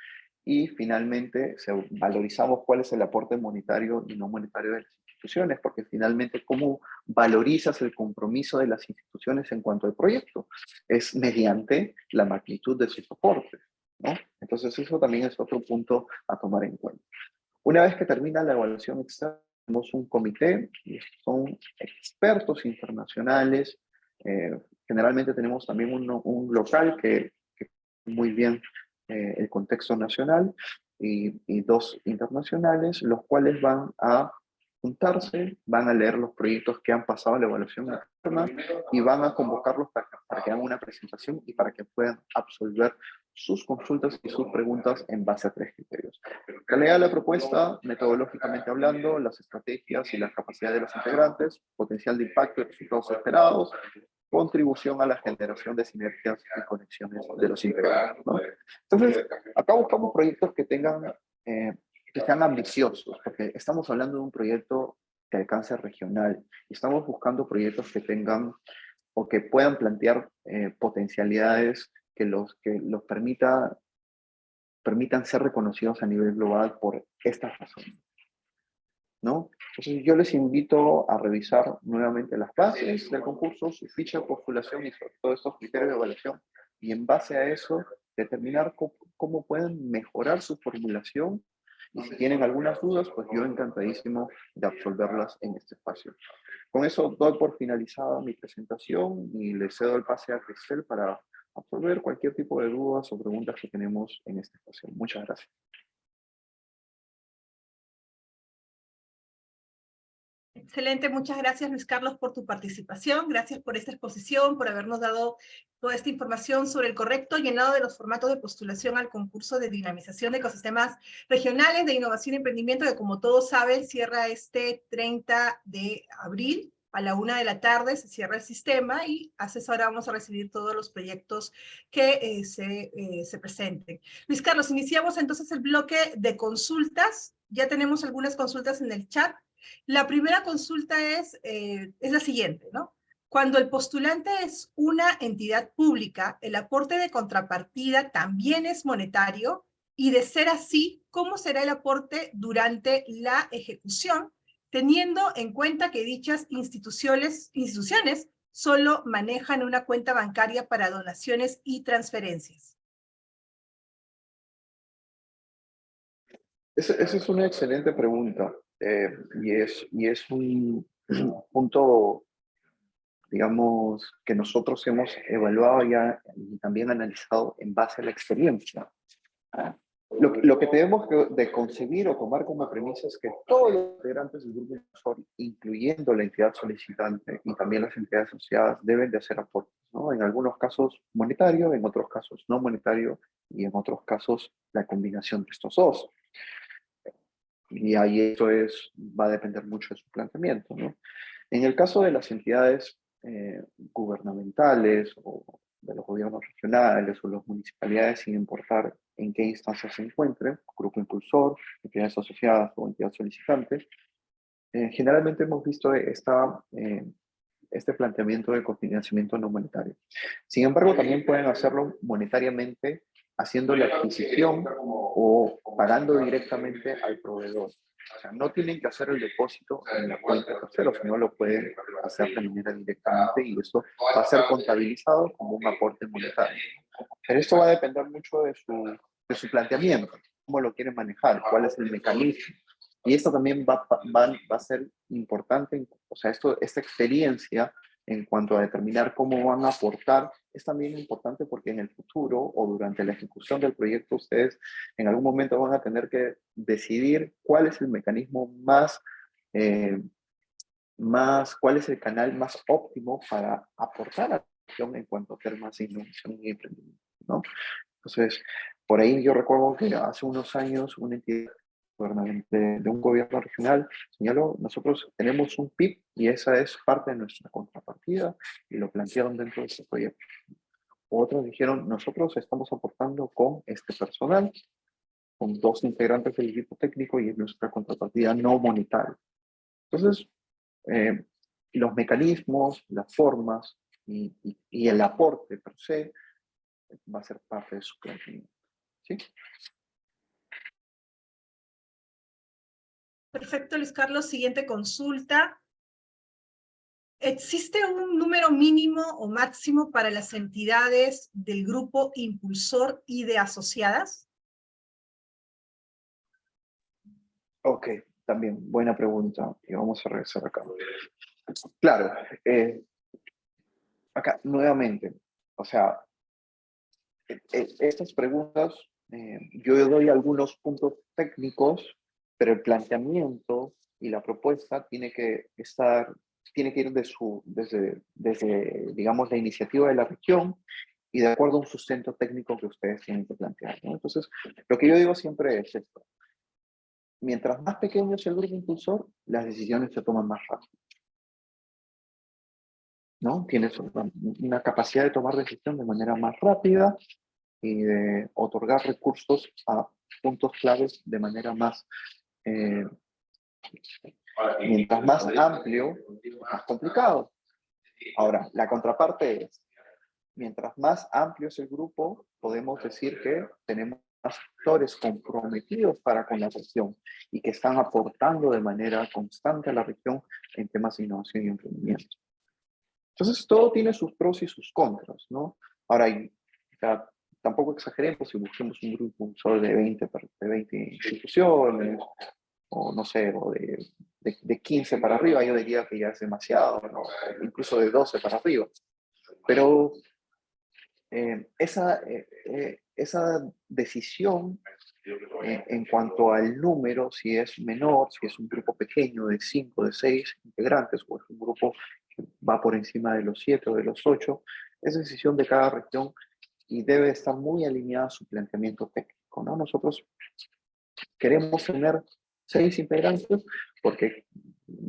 y finalmente valorizamos cuál es el aporte monetario y no monetario de las instituciones, porque finalmente cómo valorizas el compromiso de las instituciones en cuanto al proyecto, es mediante la magnitud de sus aportes. ¿no? Entonces eso también es otro punto a tomar en cuenta. Una vez que termina la evaluación externa, tenemos un comité, y son expertos internacionales, eh, generalmente tenemos también un, local que, que, muy bien eh, el contexto nacional, y, y, dos internacionales, los cuales van a juntarse, van a leer los proyectos que han pasado la evaluación externa y van a convocarlos para, para que hagan una presentación y para que puedan absolver sus consultas y sus preguntas en base a tres criterios. Calidad de la propuesta, metodológicamente hablando, las estrategias y las capacidades de los integrantes, potencial de impacto y resultados esperados, contribución a la generación de sinergias y conexiones de los integrantes. Entonces, acá buscamos proyectos que tengan, eh, que sean ambiciosos, porque estamos hablando de un proyecto de alcance regional, y estamos buscando proyectos que tengan o que puedan plantear eh, potencialidades que los, que los permita, permitan ser reconocidos a nivel global por estas razones. ¿No? Entonces yo les invito a revisar nuevamente las bases del concurso, su ficha de postulación y sobre todo estos criterios de evaluación y en base a eso determinar cómo, pueden mejorar su formulación y si tienen algunas dudas, pues yo encantadísimo de absolverlas en este espacio. Con eso doy por finalizada mi presentación y le cedo el pase a Cristel para absolver cualquier tipo de dudas o preguntas que tenemos en esta ocasión. Muchas gracias. Excelente, muchas gracias Luis Carlos por tu participación, gracias por esta exposición, por habernos dado toda esta información sobre el correcto llenado de los formatos de postulación al concurso de dinamización de ecosistemas regionales de innovación y emprendimiento que como todos saben cierra este 30 de abril a la una de la tarde se cierra el sistema y a esa hora vamos a recibir todos los proyectos que eh, se, eh, se presenten. Luis Carlos, iniciamos entonces el bloque de consultas. Ya tenemos algunas consultas en el chat. La primera consulta es, eh, es la siguiente, ¿no? Cuando el postulante es una entidad pública, el aporte de contrapartida también es monetario y de ser así, ¿cómo será el aporte durante la ejecución teniendo en cuenta que dichas instituciones, instituciones solo manejan una cuenta bancaria para donaciones y transferencias. Esa, es una excelente pregunta eh, y, es, y es un punto, digamos, que nosotros hemos evaluado ya y también analizado en base a la experiencia. Lo, lo, que tenemos de concebir o tomar como premisa es que todos los integrantes del grupo inversor, incluyendo la entidad solicitante y también las entidades asociadas, deben de hacer aportes, ¿no? En algunos casos monetario, en otros casos no monetario y en otros casos la combinación de estos dos. Y ahí esto es, va a depender mucho de su planteamiento. En el caso de las entidades eh, gubernamentales o de los gobiernos regionales o las municipalidades, sin importar en qué instancia se encuentren, grupo impulsor, entidades asociadas o entidades solicitantes, eh, generalmente hemos visto esta, eh, este planteamiento de cofinanciamiento no monetario. Sin embargo, también pueden hacerlo monetariamente haciendo la adquisición o pagando directamente al proveedor. O sea, no tienen que hacer el depósito en la cuenta de tercero, sino lo pueden hacer de manera directamente y eso va a ser contabilizado como un aporte monetario. Pero esto va a depender mucho de su, de su planteamiento, cómo lo quieren manejar, cuál es el mecanismo. Y esto también va, va, va a ser importante, o sea, esto, esta experiencia en cuanto a determinar cómo van a aportar, es también importante porque en el futuro o durante la ejecución del proyecto ustedes en algún momento van a tener que decidir cuál es el mecanismo más, eh, más cuál es el canal más óptimo para aportar a en cuanto a temas de innovación y emprendimiento. ¿no? Entonces, por ahí yo recuerdo que hace unos años una entidad de, de, un gobierno regional, señaló, nosotros tenemos un PIB y esa es parte de nuestra contrapartida y lo plantearon dentro de ese proyecto. Otros dijeron, nosotros estamos aportando con este personal, con dos integrantes del equipo técnico y es nuestra contrapartida no monetaria. Entonces, eh, los mecanismos, las formas y, y, y, el aporte per se va a ser parte de su planteamiento. ¿Sí? Perfecto, Luis Carlos. Siguiente consulta. ¿Existe un número mínimo o máximo para las entidades del grupo impulsor y de asociadas? Ok, también buena pregunta. Y vamos a regresar acá. Claro, eh, acá nuevamente, o sea, e, e, estas preguntas, eh, yo doy algunos puntos técnicos pero el planteamiento y la propuesta tiene que estar, tiene que ir de su, desde, desde, digamos, la iniciativa de la región y de acuerdo a un sustento técnico que ustedes tienen que plantear. ¿no? Entonces, lo que yo digo siempre es esto. Mientras más pequeño es el grupo impulsor, las decisiones se toman más rápido. ¿No? Tienes una capacidad de tomar decisión de manera más rápida y de otorgar recursos a puntos claves de manera más eh, mientras más amplio, más complicado. Ahora, la contraparte es, mientras más amplio es el grupo, podemos decir que tenemos actores comprometidos para con la región y que están aportando de manera constante a la región en temas de innovación y emprendimiento. Entonces, todo tiene sus pros y sus contras, ¿no? Ahora, tampoco exageremos si busquemos un grupo solo de 20, de 20 instituciones, o no sé, o de, de, 15 para arriba, yo diría que ya es demasiado, ¿no? incluso de 12 para arriba. Pero eh, esa, eh, eh, esa decisión en cuanto al número, si es menor, si es un grupo pequeño de 5, de 6 integrantes, o es un grupo que va por encima de los 7 o de los 8, es decisión de cada región y debe estar muy alineada a su planteamiento técnico. ¿no? Nosotros queremos tener seis integrantes, porque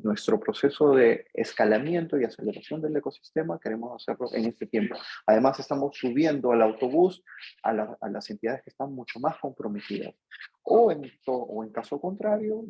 nuestro proceso de escalamiento y aceleración del ecosistema queremos hacerlo en este tiempo. Además, estamos subiendo al autobús a, las entidades que están mucho más comprometidas. O en, o en caso contrario,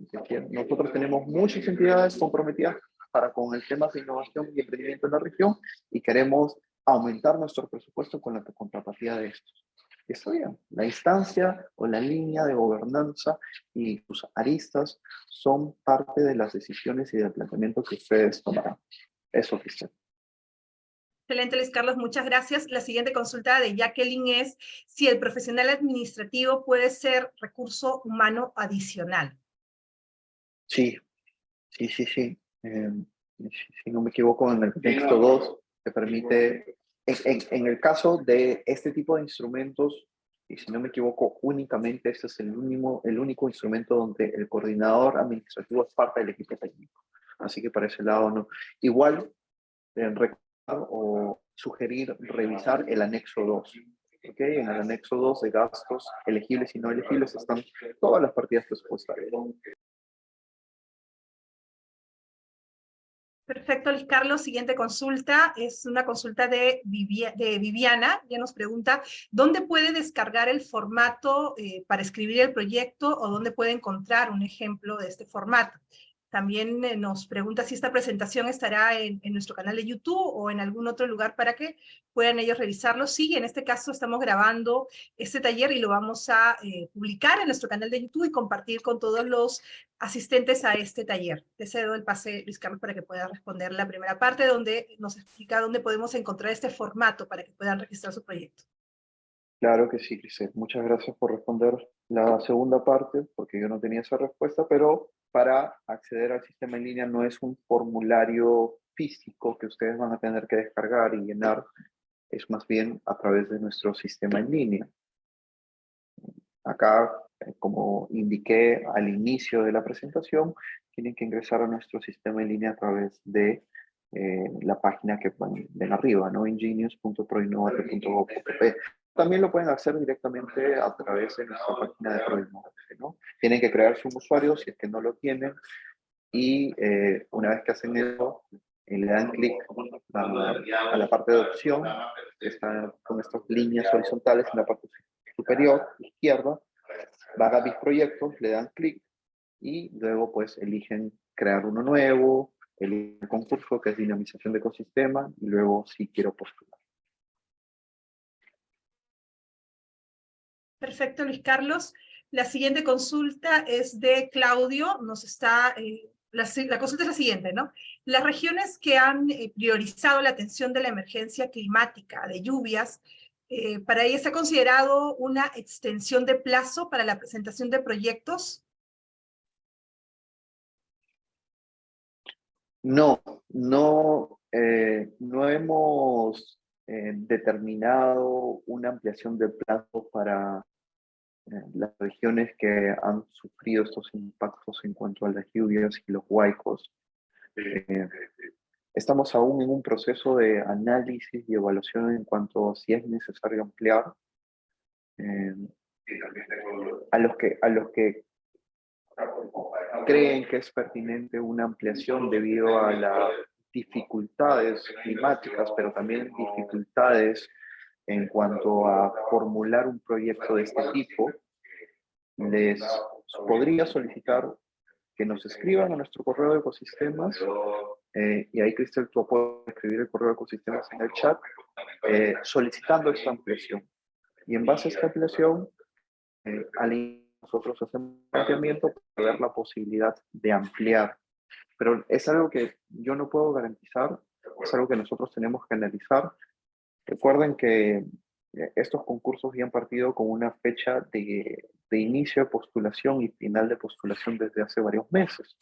nosotros tenemos muchas entidades comprometidas para con el tema de innovación y emprendimiento en la región y queremos aumentar nuestro presupuesto con la contrapartida de estos está bien. La instancia o la línea de gobernanza y sus aristas son parte de las decisiones y del planteamiento que ustedes tomarán. Eso, Cristian. Excelente, Luis Carlos, muchas gracias. La siguiente consulta de Jacqueline es si el profesional administrativo puede ser recurso humano adicional. Sí, sí, sí, sí. Eh, si no me equivoco, en el texto 2 te permite en, el caso de este tipo de instrumentos, y si no me equivoco, únicamente este es el, único, el único instrumento donde el coordinador administrativo es parte del equipo técnico. Así que para ese lado no. Igual, eh, recordar o sugerir revisar el anexo 2. ¿okay? En el anexo 2 de gastos elegibles y no elegibles están todas las partidas presupuestarias. Perfecto, Carlos. Siguiente consulta es una consulta de, de Viviana. Ya nos pregunta, ¿dónde puede descargar el formato eh, para escribir el proyecto o dónde puede encontrar un ejemplo de este formato? También eh, nos pregunta si esta presentación estará en, nuestro canal de YouTube o en algún otro lugar para que puedan ellos revisarlo. Sí, en este caso estamos grabando este taller y lo vamos a eh, publicar en nuestro canal de YouTube y compartir con todos los asistentes a este taller. Te cedo el pase, Luis Carlos, para que pueda responder la primera parte donde nos explica dónde podemos encontrar este formato para que puedan registrar su proyecto. Claro que sí, Grisel. Muchas gracias por responder la segunda parte, porque yo no tenía esa respuesta, pero para acceder al sistema en línea no es un formulario físico que ustedes van a tener que descargar y llenar, es más bien a través de nuestro sistema en línea. Acá, eh, como indiqué al inicio de la presentación, tienen que ingresar a nuestro sistema en línea a través de eh, la página que ven, arriba, ¿no? ingenious.proinnovate.gov.p. También lo pueden hacer directamente a través de nuestra página de Proinnovate, ¿no? Tienen que crear su usuario si es que no lo tienen y eh, una vez que hacen eso, eh, le dan clic a, la parte de opción, que está con estas líneas horizontales en la parte superior, izquierda, van a mis proyectos, le dan clic y luego pues eligen crear uno nuevo, el concurso que es dinamización de ecosistema y luego si quiero postular. Perfecto, Luis Carlos. La siguiente consulta es de Claudio. Nos está, eh, la, consulta es la siguiente, ¿no? Las regiones que han eh, priorizado la atención de la emergencia climática, de lluvias, eh, ¿para ellas se ha considerado una extensión de plazo para la presentación de proyectos? No, no, no hemos determinado una ampliación de plazo para eh, las regiones que han sufrido estos impactos en cuanto a las lluvias y los huaicos. Eh, estamos aún en un proceso de análisis y evaluación en cuanto a si es necesario ampliar. Eh, a los que, a los que creen que es pertinente una ampliación debido a las dificultades climáticas, pero también dificultades en cuanto a formular un proyecto de este tipo, les podría solicitar que nos escriban a nuestro correo de ecosistemas, eh, y ahí Cristel tú puedes escribir el correo de ecosistemas en el chat, eh, solicitando esta ampliación. Y en base a esta ampliación, eh, nosotros hacemos un planteamiento para ver la posibilidad de ampliar. Pero es algo que yo no puedo garantizar, es algo que nosotros tenemos que analizar Recuerden que eh, estos concursos ya han partido con una fecha de, inicio de postulación y final de postulación desde hace varios meses.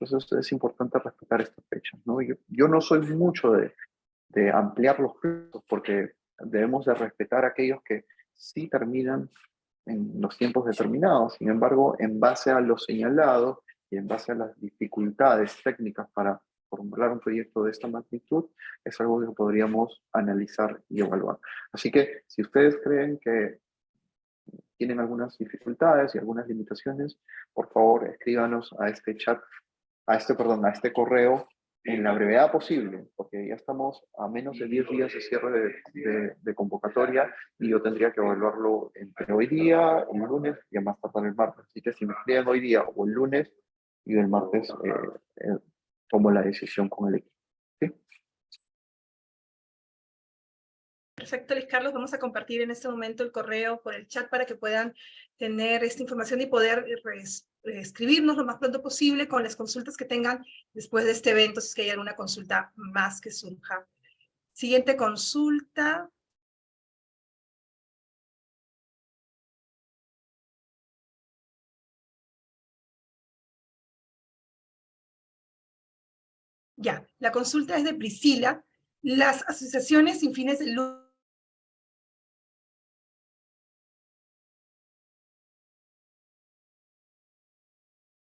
Entonces es importante respetar estas fechas. ¿no? Yo, no soy mucho de, de ampliar los plazos porque debemos de respetar aquellos que sí terminan en los tiempos determinados. Sin embargo, en base a lo señalado y en base a las dificultades técnicas para formular un proyecto de esta magnitud es algo que podríamos analizar y evaluar. Así que si ustedes creen que tienen algunas dificultades y algunas limitaciones, por favor escríbanos a este chat, a este, perdón, a este correo en la brevedad posible, porque ya estamos a menos de 10 días de cierre de, convocatoria y yo tendría que evaluarlo entre hoy día, el lunes y más tardar el martes. Así que si me escriben hoy día o el lunes y el martes, eh, eh, tomo la decisión con el equipo. Perfecto, Luis Carlos. Vamos a compartir en este momento el correo por el chat para que puedan tener esta información y poder escribirnos lo más pronto posible con las consultas que tengan después de este evento, si es que hay alguna consulta más que surja. Siguiente consulta. Ya, la consulta es de Priscila. Las asociaciones sin fines de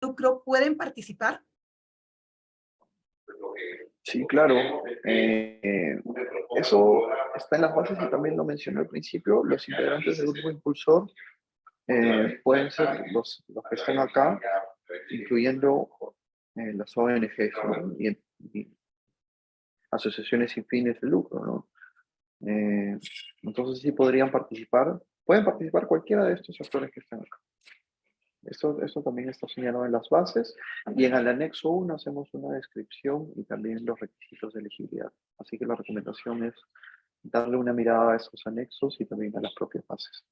lucro pueden participar? Sí, claro. Eh, eso está en las bases y también lo mencioné al principio. Los integrantes del grupo impulsor eh, pueden ser los, los que están acá, incluyendo eh, las ONGs y, asociaciones sin fines de lucro, ¿no? Eh, entonces sí podrían participar, pueden participar cualquiera de estos actores que están acá. Esto, esto también está señalado en las bases y en el anexo 1 hacemos una descripción y también los requisitos de elegibilidad. Así que la recomendación es darle una mirada a esos anexos y también a las propias bases.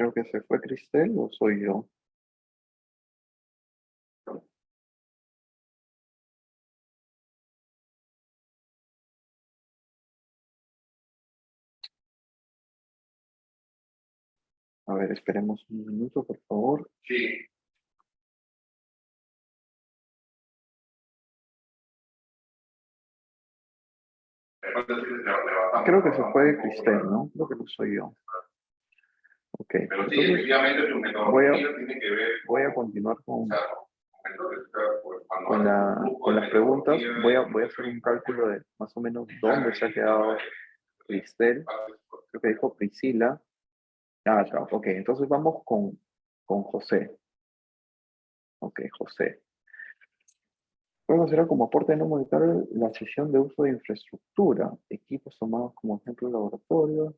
Creo que se fue Cristel o soy yo. A ver, esperemos un minuto, por favor. Sí. Creo que se fue Cristel, ¿no? Creo que no soy yo. Ok. Pero sí, efectivamente metodología tiene que ver... Voy a continuar con, pues, con, la, con las preguntas. Voy a, voy a hacer un cálculo de más o menos dónde se ha quedado Cristel. Creo que dijo Priscila. Ah, ok, entonces vamos con, con José. Ok, José. Puedo hacer como aporte no monetario la sesión de uso de infraestructura, equipos tomados como ejemplo laboratorio.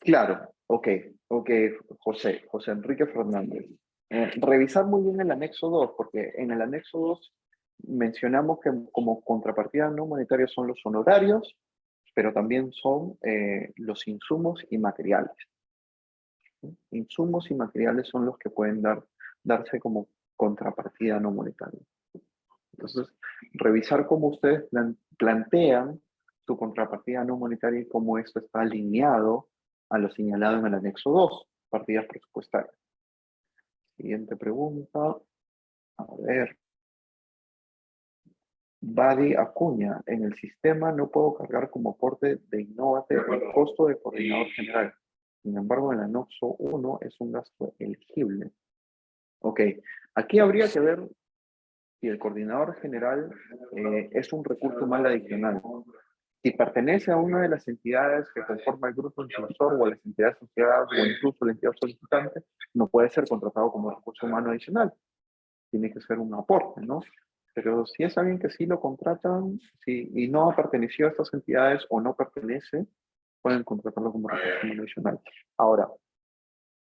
Claro, ok, ok, José, José Enrique Fernández. Eh, revisar muy bien el anexo 2, porque en el anexo 2 mencionamos que como contrapartida no monetaria son los honorarios, pero también son eh, los insumos y materiales. Insumos y materiales son los que pueden dar, darse como contrapartida no monetaria. Entonces, revisar cómo ustedes plantean su contrapartida no monetaria y cómo esto está alineado a lo señalado en el anexo 2, partidas presupuestarias. Siguiente pregunta. A ver. Badi Acuña, en el sistema no puedo cargar como aporte de Innovate el costo de coordinador general. Sin embargo, en el anexo 1 es un gasto elegible. Ok, aquí habría que ver si el coordinador general eh, es un recurso mal adicional. Si pertenece a una de las entidades que conforma el grupo impulsor o a las entidades asociadas o incluso la entidad solicitante, no puede ser contratado como recurso humano adicional. Tiene que ser un aporte, ¿no? Pero si es alguien que sí lo contratan y no ha pertenecido a estas entidades o no pertenece, pueden contratarlo como recurso adicional. Ahora,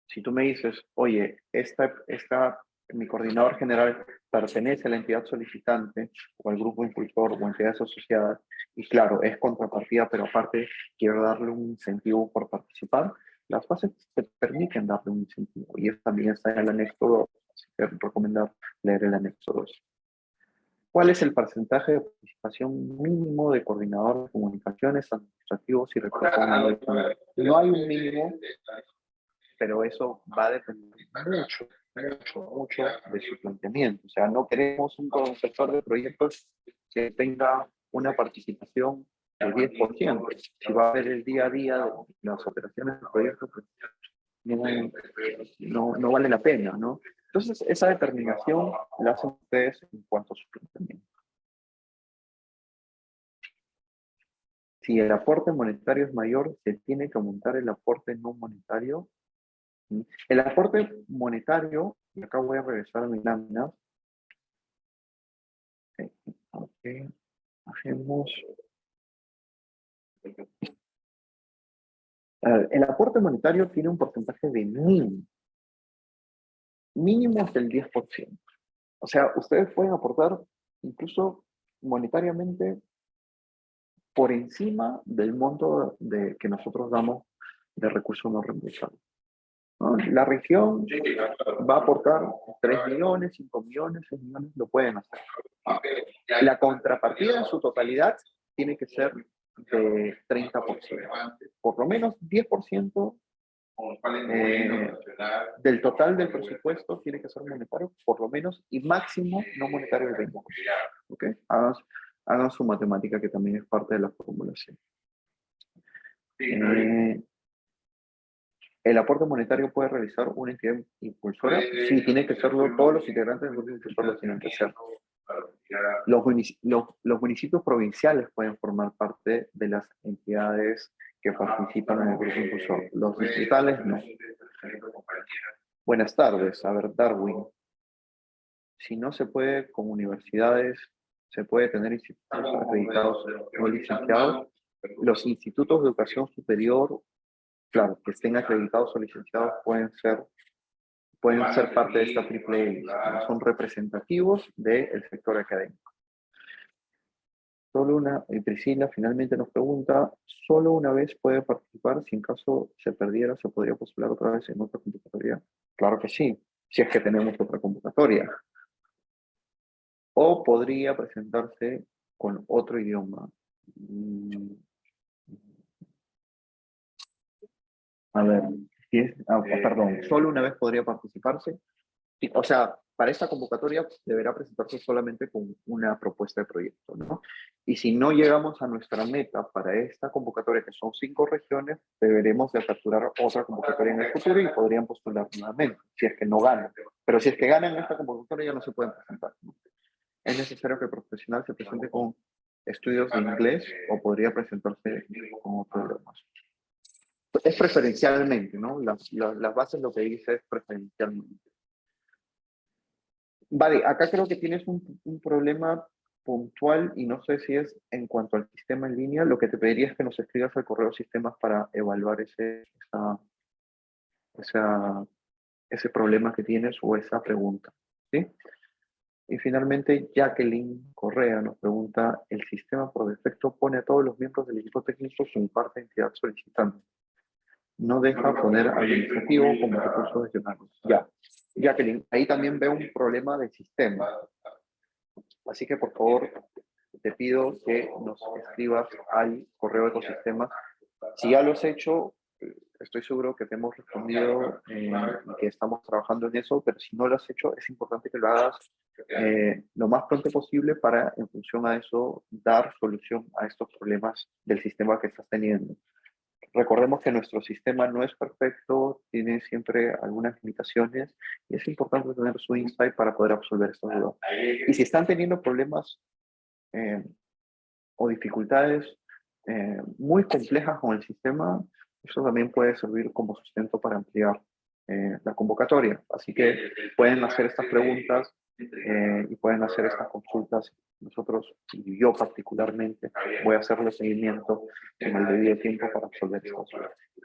si tú me dices, oye, esta, esta, mi coordinador general pertenece a la entidad solicitante o al grupo impulsor o entidades asociadas, y claro, es contrapartida, pero aparte quiero darle un incentivo por participar, las bases te permiten darle un incentivo, y eso también está en el anexo 2, así que recomendar leer el anexo 2. ¿Cuál es el porcentaje de participación mínimo de coordinador de comunicaciones, administrativos y recursos No hay un mínimo, pero eso va a depender mucho, mucho, de su planteamiento. O sea, no queremos un conceptor de proyectos que tenga una participación del 10%. Si va a ver el día a día de las operaciones del proyecto, pues no, no vale la pena, ¿no? Entonces, esa determinación la hacen ustedes en cuanto a su planteamiento. Si el aporte monetario es mayor, se tiene que aumentar el aporte no monetario. El aporte monetario, y acá voy a regresar a mi lámina. Okay. Hacemos... El aporte monetario tiene un porcentaje de mínimo mínimo del 10%. O sea, ustedes pueden aportar incluso monetariamente por encima del monto de, que nosotros damos de recursos no reembolsables. La región va a aportar 3 millones, 5 millones, 6 millones, lo pueden hacer. La contrapartida en su totalidad tiene que ser de 30%. Por lo menos 10% eh, del total del presupuesto tiene que ser monetario, por lo menos, y máximo no monetario del 20%. ¿Ok? Hagan, su matemática que también es parte de la formulación. Eh, ¿El aporte monetario puede realizar una entidad impulsora? Sí, tiene que serlo, todos los integrantes del grupo impulsor lo tienen que hacer. Los, los, municipios provinciales pueden formar parte de las entidades que participan en el grupo impulsor. Los distritales no. Buenas tardes. A ver, Darwin. Si no se puede con universidades, se puede tener institutos acreditados o licenciados. Los institutos de educación superior, claro, que estén acreditados o licenciados pueden ser pueden ser parte de esta triple son representativos del sector académico. Solo una, y Priscila finalmente nos pregunta, ¿solo una vez puede participar? Si en caso se perdiera, ¿se podría postular otra vez en otra convocatoria? Claro que sí, si es que tenemos otra convocatoria. O podría presentarse con otro idioma. A ver, Ah, perdón, solo una vez podría participarse. O sea, para esta convocatoria deberá presentarse solamente con una propuesta de proyecto, ¿no? Y si no llegamos a nuestra meta para esta convocatoria, que son cinco regiones, deberemos de aperturar otra convocatoria en el futuro y podrían postular nuevamente, si es que no ganan. Pero si es que ganan esta convocatoria, ya no se pueden presentar. Es necesario que el profesional se presente con estudios de inglés o podría presentarse con otro idioma es preferencialmente, ¿no? Las, las, bases lo que dice es preferencialmente. Vale, acá creo que tienes un, un, problema puntual y no sé si es en cuanto al sistema en línea, lo que te pediría es que nos escribas al correo sistemas para evaluar ese, esa, ese problema que tienes o esa pregunta, ¿sí? Y finalmente, Jacqueline Correa nos pregunta, ¿el sistema por defecto pone a todos los miembros del equipo técnico su parte entidad solicitante? No deja poner administrativo como recurso adicional. Ya, Jacqueline, ahí también veo un problema de sistema. Así que por favor, te pido que nos escribas al correo de ecosistemas. Si ya lo has hecho, estoy seguro que te hemos respondido eh, y que estamos trabajando en eso, pero si no lo has hecho, es importante que lo hagas eh, lo más pronto posible para, en función a eso, dar solución a estos problemas del sistema que estás teniendo. Recordemos que nuestro sistema no es perfecto, tiene siempre algunas limitaciones y es importante tener su insight para poder absolver estas dudas. Y si están teniendo problemas eh, o dificultades eh, muy complejas con el sistema, eso también puede servir como sustento para ampliar eh, la convocatoria. Así que pueden hacer estas preguntas eh, y pueden hacer estas consultas. Nosotros, y yo particularmente, voy a hacerle seguimiento en el debido tiempo para resolver estas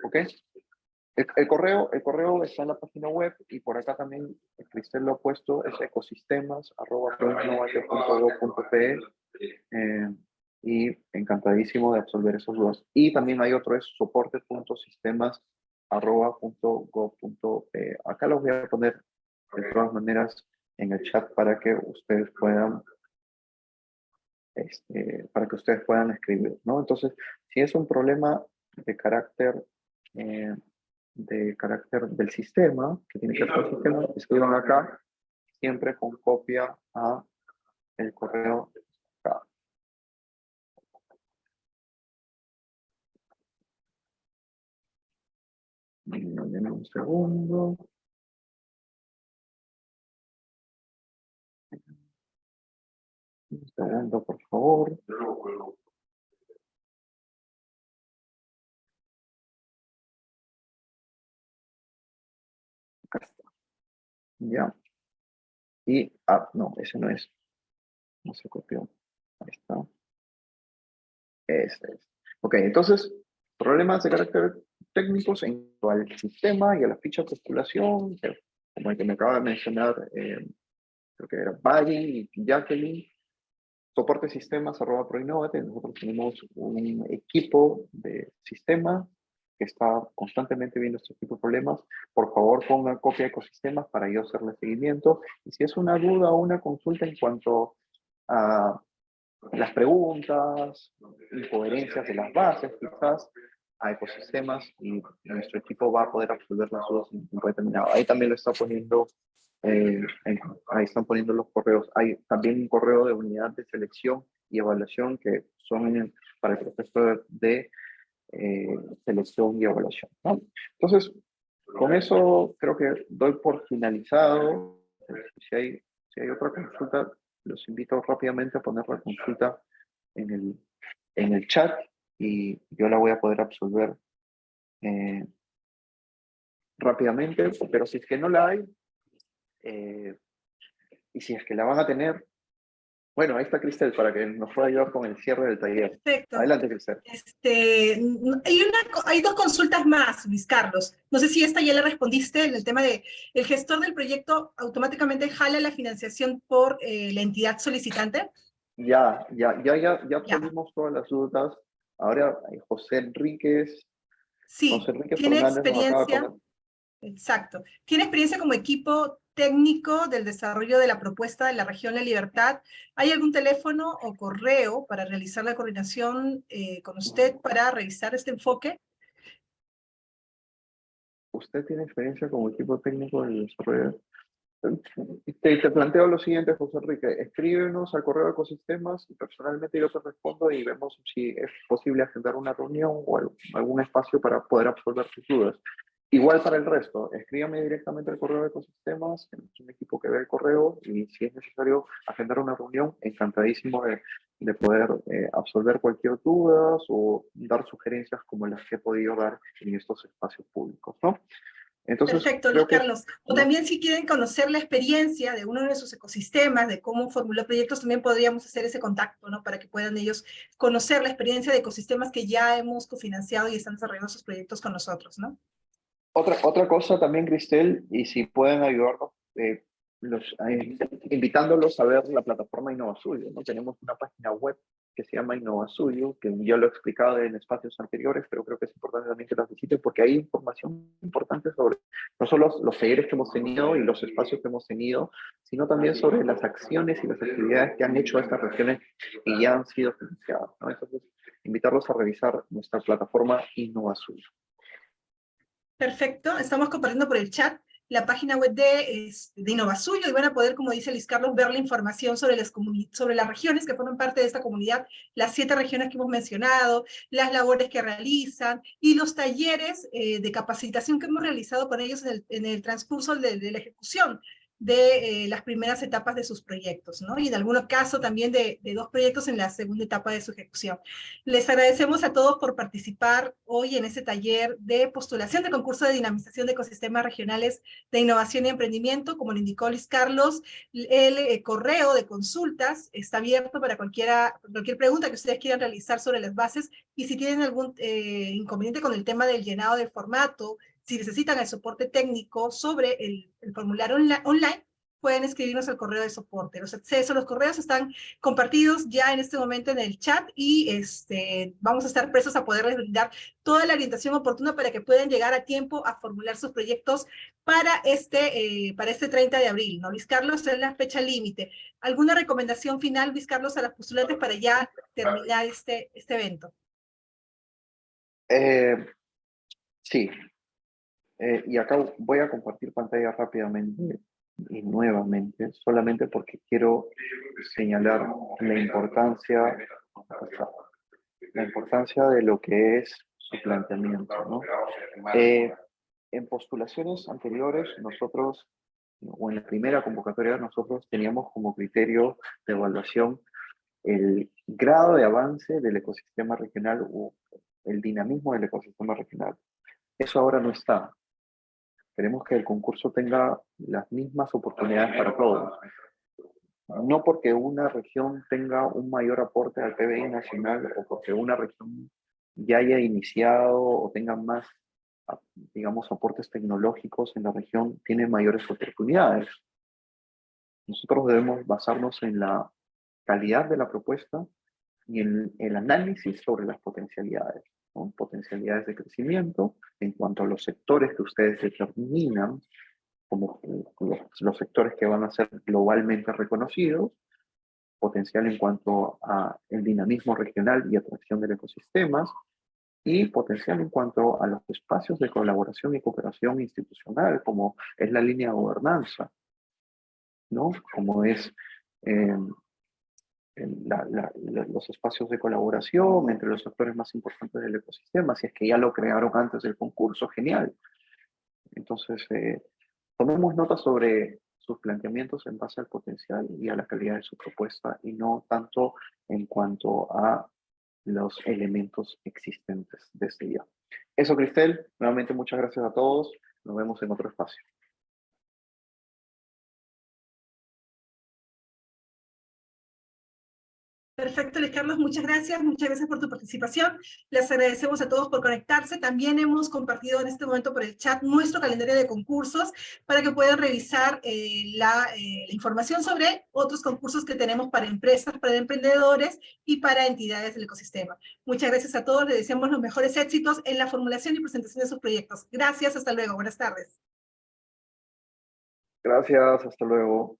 ¿Ok? El, correo, el correo está en la página web y por acá también Cristel lo ha puesto, es ecosistemas, arroba, eh, y encantadísimo de absolver esos dudas. Y también hay otro, es soporte.sistemas, arroba, Acá los voy a poner de todas maneras en el chat para que ustedes puedan este, para que ustedes puedan escribir, ¿no? Entonces, si es un problema de carácter eh, de carácter del sistema, que tiene que ver con el sistema, escriban acá, siempre con copia a el correo acá. Un segundo. Por favor. Acá está. Ya. Y, ah, no, ese no es. No se copió. Ahí está. Este es. Ok, entonces, problemas de carácter técnicos en cuanto al sistema y a la ficha de postulación, como el que me acaba de mencionar, eh, creo que era Buddy y Jacqueline, soporte sistemas arroba proinnovate, nosotros tenemos un equipo de sistema que está constantemente viendo este tipo de problemas. Por favor, ponga copia de ecosistemas para yo hacerle seguimiento. Y si es una duda o una consulta en cuanto a las preguntas, incoherencias de las bases, quizás, a ecosistemas, y nuestro equipo va a poder resolver las dudas en un determinado. Ahí también lo está poniendo eh, ahí están poniendo los correos. Hay también un correo de unidad de selección y evaluación que son para el proceso de, eh, selección y evaluación. Entonces, Con eso creo que doy por finalizado. Si hay, si hay otra consulta, los invito rápidamente a poner la consulta en el, en el chat y yo la voy a poder absolver eh, rápidamente, pero si es que no la hay, eh, y si es que la van a tener, bueno, ahí está Cristel para que nos pueda ayudar con el cierre del taller. Perfecto. Adelante, Cristel. Este, hay, una, hay dos consultas más, Luis Carlos. No sé si esta ya le respondiste en el tema de el gestor del proyecto automáticamente jala la financiación por eh, la entidad solicitante. Ya, ya, ya, ya, ya, todas las dudas. Ahora José Enríquez. Sí, José Enríquez tiene experiencia. Exacto. Tiene experiencia como equipo técnico del desarrollo de la propuesta de la región La Libertad. ¿Hay algún teléfono o correo para realizar la coordinación eh, con usted para revisar este enfoque? ¿Usted tiene experiencia como equipo técnico del desarrollo? Te, te, planteo lo siguiente, José Enrique. Escríbenos al correo de ecosistemas y personalmente yo te respondo y vemos si es posible agendar una reunión o algún espacio para poder absolver tus dudas. Igual para el resto, escríbame directamente al correo de ecosistemas, es un equipo que ve el correo y si es necesario agendar una reunión, encantadísimo de, de poder eh, absolver cualquier duda o dar sugerencias como las que he podido dar en estos espacios públicos, ¿no? Entonces, Perfecto, Luis Carlos. O también si quieren conocer la experiencia de uno de sus ecosistemas, de cómo formuló proyectos, también podríamos hacer ese contacto, ¿no? Para que puedan ellos conocer la experiencia de ecosistemas que ya hemos cofinanciado y están desarrollando sus proyectos con nosotros, ¿no? Otra, otra cosa también, Cristel, y si pueden ayudarnos, eh, los, eh, invitándolos a ver la plataforma InnovaSuyo, ¿no? Tenemos una página web que se llama InnovaSuyo, que yo lo he explicado en espacios anteriores, pero creo que es importante también que las visiten porque hay información importante sobre no solo los talleres que hemos tenido y los espacios que hemos tenido, sino también sobre las acciones y las actividades que han hecho estas regiones y ya han sido financiadas. ¿no? Entonces, invitarlos a revisar nuestra plataforma InnovaSuyo. Perfecto, estamos compartiendo por el chat la página web de, de Innovasuyo y van a poder, como dice Luis Carlos, ver la información sobre las, sobre las regiones que forman parte de esta comunidad, las siete regiones que hemos mencionado, las labores que realizan y los talleres eh, de capacitación que hemos realizado con ellos en el, transcurso de la ejecución de eh, las primeras etapas de sus proyectos, ¿no? Y en algunos casos también de, de, dos proyectos en la segunda etapa de su ejecución. Les agradecemos a todos por participar hoy en este taller de postulación de concurso de dinamización de ecosistemas regionales de innovación y emprendimiento. Como lo indicó Luis Carlos, el eh, correo de consultas está abierto para cualquiera, cualquier pregunta que ustedes quieran realizar sobre las bases y si tienen algún eh, inconveniente con el tema del llenado del formato, si necesitan el soporte técnico sobre el, formulario online, pueden escribirnos al correo de soporte. Los accesos, los correos están compartidos ya en este momento en el chat y este, vamos a estar presos a poderles brindar toda la orientación oportuna para que puedan llegar a tiempo a formular sus proyectos para este, eh, para este 30 de abril. ¿no? Luis Carlos, es la fecha límite. ¿Alguna recomendación final, Luis Carlos, a las postulantes para ya terminar este, este evento? Eh, sí, eh, y acá voy a compartir pantalla rápidamente y nuevamente, solamente porque quiero señalar la importancia, la importancia de lo que es su planteamiento. ¿no? Eh, en postulaciones anteriores, nosotros, o en la primera convocatoria, nosotros teníamos como criterio de evaluación el grado de avance del ecosistema regional o el dinamismo del ecosistema regional. Eso ahora no está. Queremos que el concurso tenga las mismas oportunidades para todos. No porque una región tenga un mayor aporte al PBI nacional o porque una región ya haya iniciado o tenga más, digamos, aportes tecnológicos en la región, tiene mayores oportunidades. Nosotros debemos basarnos en la calidad de la propuesta y en el análisis sobre las potencialidades potencialidades de crecimiento en cuanto a los sectores que ustedes determinan como los, sectores que van a ser globalmente reconocidos, potencial en cuanto a el dinamismo regional y atracción de ecosistemas, y potencial en cuanto a los espacios de colaboración y cooperación institucional, como es la línea de gobernanza, ¿no? como es eh, los espacios de colaboración entre los actores más importantes del ecosistema, si es que ya lo crearon antes del concurso, genial. Entonces, eh, tomemos nota sobre sus planteamientos en base al potencial y a la calidad de su propuesta y no tanto en cuanto a los elementos existentes de este día. Eso, Cristel. Nuevamente, muchas gracias a todos. Nos vemos en otro espacio. Perfecto, Luis Carlos, muchas gracias, muchas gracias por tu participación. Les agradecemos a todos por conectarse. También hemos compartido en este momento por el chat nuestro calendario de concursos para que puedan revisar eh, la, eh, la, información sobre otros concursos que tenemos para empresas, para emprendedores y para entidades del ecosistema. Muchas gracias a todos, les deseamos los mejores éxitos en la formulación y presentación de sus proyectos. Gracias, hasta luego, buenas tardes. Gracias, hasta luego.